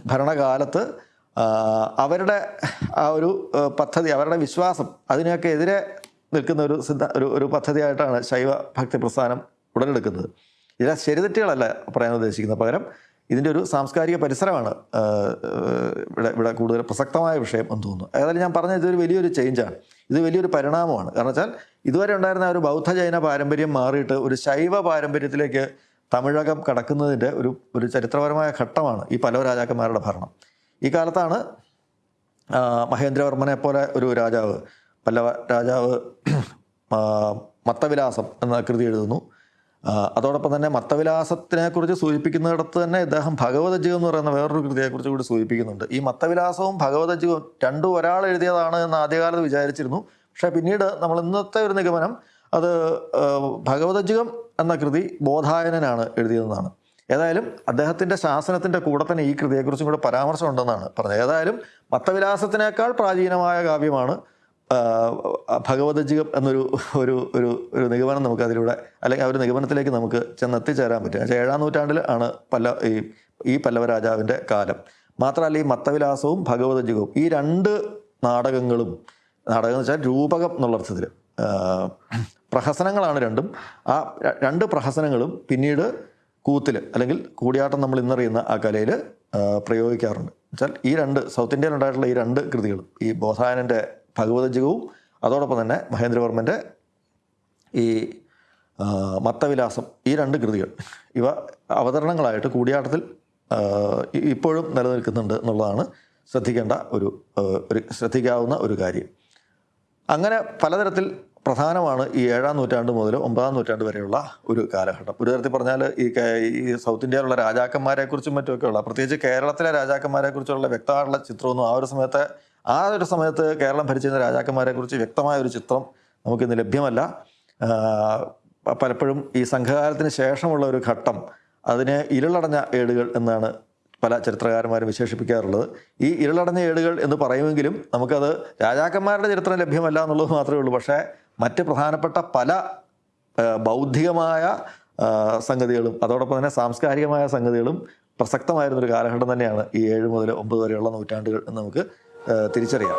ഭരണകാലത്ത് അവരുടെ ആ ഒരു പദ്ധതി അവരുടെ വിശ്വാസം അതിനൊക്കെ എതിരെ നിൽക്കുന്ന ഒരു സിദ്ധ ഒരു ഒരു പദ്ധതിയായിട്ടാണ് ശൈവ ഭക്തി പ്രസ്ഥാനം ഉടലെടുക്കുന്നത്. ഇതിലെ ശരിതെറ്റുകളല്ല പറയാൻ ഉദ്ദേശിക്കുന്നത്. പകരം ഇതിന്റെ ഒരു സാംസ്കാരിക പരിസരമാണ് ഇവിടെ ഇവിടെ കൂടുതൽ പ്രസക്തമായ വിഷയം എന്ന് തോന്നുന്നു. ഏതായാലും ഞാൻ പറഞ്ഞ ഇതൊരു വലിയൊരു ചേഞ്ചാണ് ഇത് വലിയൊരു പരിണാമമാണ്. കാരണം വെച്ചാൽ ഇതുവരെ ഉണ്ടായിരുന്ന ഒരു ബൗദ്ധ ജൈന പാരമ്പര്യം മാറിയിട്ട് ഒരു ശൈവ പാരമ്പര്യത്തിലേക്ക് തമിഴകം കടക്കുന്നതിന്റെ ഒരു ഒരു ചരിത്രപരമായ ഘട്ടമാണ് ഈ പല രാജാക്കന്മാരുടെ ഭരണം. ഈ കാലത്താണ് മഹേന്ദ്രവർമ്മനെ പോലെ ഒരു രാജാവ് പല്ലവ രാജാവ് മത്തവിലാസം എന്ന കൃതി എഴുതുന്നു. അതോടൊപ്പം തന്നെ മത്തവിലാസത്തിനെ കുറിച്ച് സൂചിപ്പിക്കുന്നിടത്ത് തന്നെ ഇദ്ദേഹം ഭഗവതജീവം എന്ന് പറയുന്ന വേറൊരു കൃതിയെക്കുറിച്ച് കൂടി സൂചിപ്പിക്കുന്നുണ്ട്. ഈ മത്തവിലാസവും ഭഗവതജീവവും രണ്ടും ഒരാൾ എഴുതിയതാണ് എന്ന് ആദ്യകാലത്ത് വിചാരിച്ചിരുന്നു. പക്ഷേ പിന്നീട് നമ്മൾ ഇന്നത്തെ ഒരു നിഗമനം അത് ഭഗവതജീവം എന്ന കൃതി ബോധായനാണ് എഴുതിയതെന്നാണ്. ഏതായാലും അദ്ദേഹത്തിന്റെ ശാസനത്തിന്റെ കൂടെ തന്നെ ഈ കൃതിയെക്കുറിച്ചും കൂടെ പരാമർശം ഉണ്ടെന്നാണ് പറഞ്ഞത്. ഏതായാലും മത്തവിലാസത്തിനേക്കാൾ പ്രാചീനമായ കാവ്യമാണ് ഭഗവതജികം എന്നൊരു ഒരു ഒരു ഒരു നിഗമനം നമുക്ക് അതിലൂടെ അല്ലെങ്കിൽ ആ ഒരു നിഗമനത്തിലേക്ക് നമുക്ക് ചെന്നെത്തിച്ചേരാൻ പറ്റും. ഏഴാം നൂറ്റാണ്ടിൽ ആണ് പല്ല ഈ ഈ പല്ലവ രാജാവിന്റെ കാലം. മാത്രമല്ല ഈ മത്തവിലാസവും ഭഗവതജികവും ഈ രണ്ട് നാടകങ്ങളും നാടകം എന്ന് വെച്ചാൽ രൂപകം എന്നുള്ള അർത്ഥത്തിൽ പ്രഹസനങ്ങളാണ് രണ്ടും. ആ രണ്ട് പ്രഹസനങ്ങളും പിന്നീട് കൂത്തിൽ അല്ലെങ്കിൽ കൂടിയാട്ടം നമ്മൾ ഇന്നറിയുന്ന ആ കലയിൽ പ്രയോഗിക്കാറുണ്ട്. വെച്ചാൽ ഈ രണ്ട് സൗത്ത് ഇന്ത്യയിൽ ഉണ്ടായിട്ടുള്ള ഈ രണ്ട് കൃതികളും ഈ ബോധായനന്റെ ഭഗവതജകവും അതോടൊപ്പം തന്നെ മഹേന്ദ്രവർമ്മന്റെ ഈ മത്തവിലാസം ഈ രണ്ട് കൃതികൾ. ഇവ അവതരണങ്ങളായിട്ട് കൂടിയാട്ടത്തിൽ ഇപ്പോഴും നിലനിൽക്കുന്നുണ്ട് എന്നുള്ളതാണ് ശ്രദ്ധിക്കേണ്ട ഒരു ഒരു ശ്രദ്ധിക്കാവുന്ന ഒരു കാര്യം. അങ്ങനെ പലതരത്തിൽ പ്രധാനമാണ് ഈ ഏഴാം നൂറ്റാണ്ട് മുതൽ ഒമ്പതാം നൂറ്റാണ്ട് വരെയുള്ള ഒരു കാലഘട്ടം. ഒരു തരത്തിൽ പറഞ്ഞാൽ ഈ ഈ സൗത്ത് ഇന്ത്യയിലുള്ള രാജാക്കന്മാരെക്കുറിച്ചും മറ്റുമൊക്കെയുള്ള പ്രത്യേകിച്ച് കേരളത്തിലെ രാജാക്കന്മാരെക്കുറിച്ചുള്ള വ്യക്തമായിട്ടുള്ള ചിത്രമൊന്നും ആ ഒരു സമയത്ത് ആ ഒരു സമയത്ത് കേരളം ഭരിച്ചിരുന്ന രാജാക്കന്മാരെക്കുറിച്ച് വ്യക്തമായ ഒരു ചിത്രം നമുക്കിന്ന് ലഭ്യമല്ല. പലപ്പോഴും ഈ സംഘകാലത്തിന് ശേഷമുള്ള ഒരു ഘട്ടം അതിനെ ഇരുളടഞ്ഞ ഏടുകൾ എന്നാണ് പല ചരിത്രകാരന്മാരും വിശേഷിപ്പിക്കാറുള്ളത്. ഈ ഇരുളടഞ്ഞ ഏടുകൾ എന്ന് പറയുമെങ്കിലും നമുക്കത് രാജാക്കന്മാരുടെ ചരിത്രം ലഭ്യമല്ല എന്നുള്ളത് മാത്രമേ ഉള്ളൂ. പക്ഷേ മറ്റ് പ്രധാനപ്പെട്ട പല ബൗദ്ധികമായ സംഗതികളും അതോടൊപ്പം തന്നെ സാംസ്കാരികമായ സംഗതികളും പ്രസക്തമായിരുന്നൊരു കാലഘട്ടം തന്നെയാണ് ഈ ഏഴ് മുതൽ ഒമ്പത് വരെയുള്ള നൂറ്റാണ്ടുകൾ എന്ന് നമുക്ക് തിരിച്ചറിയാം.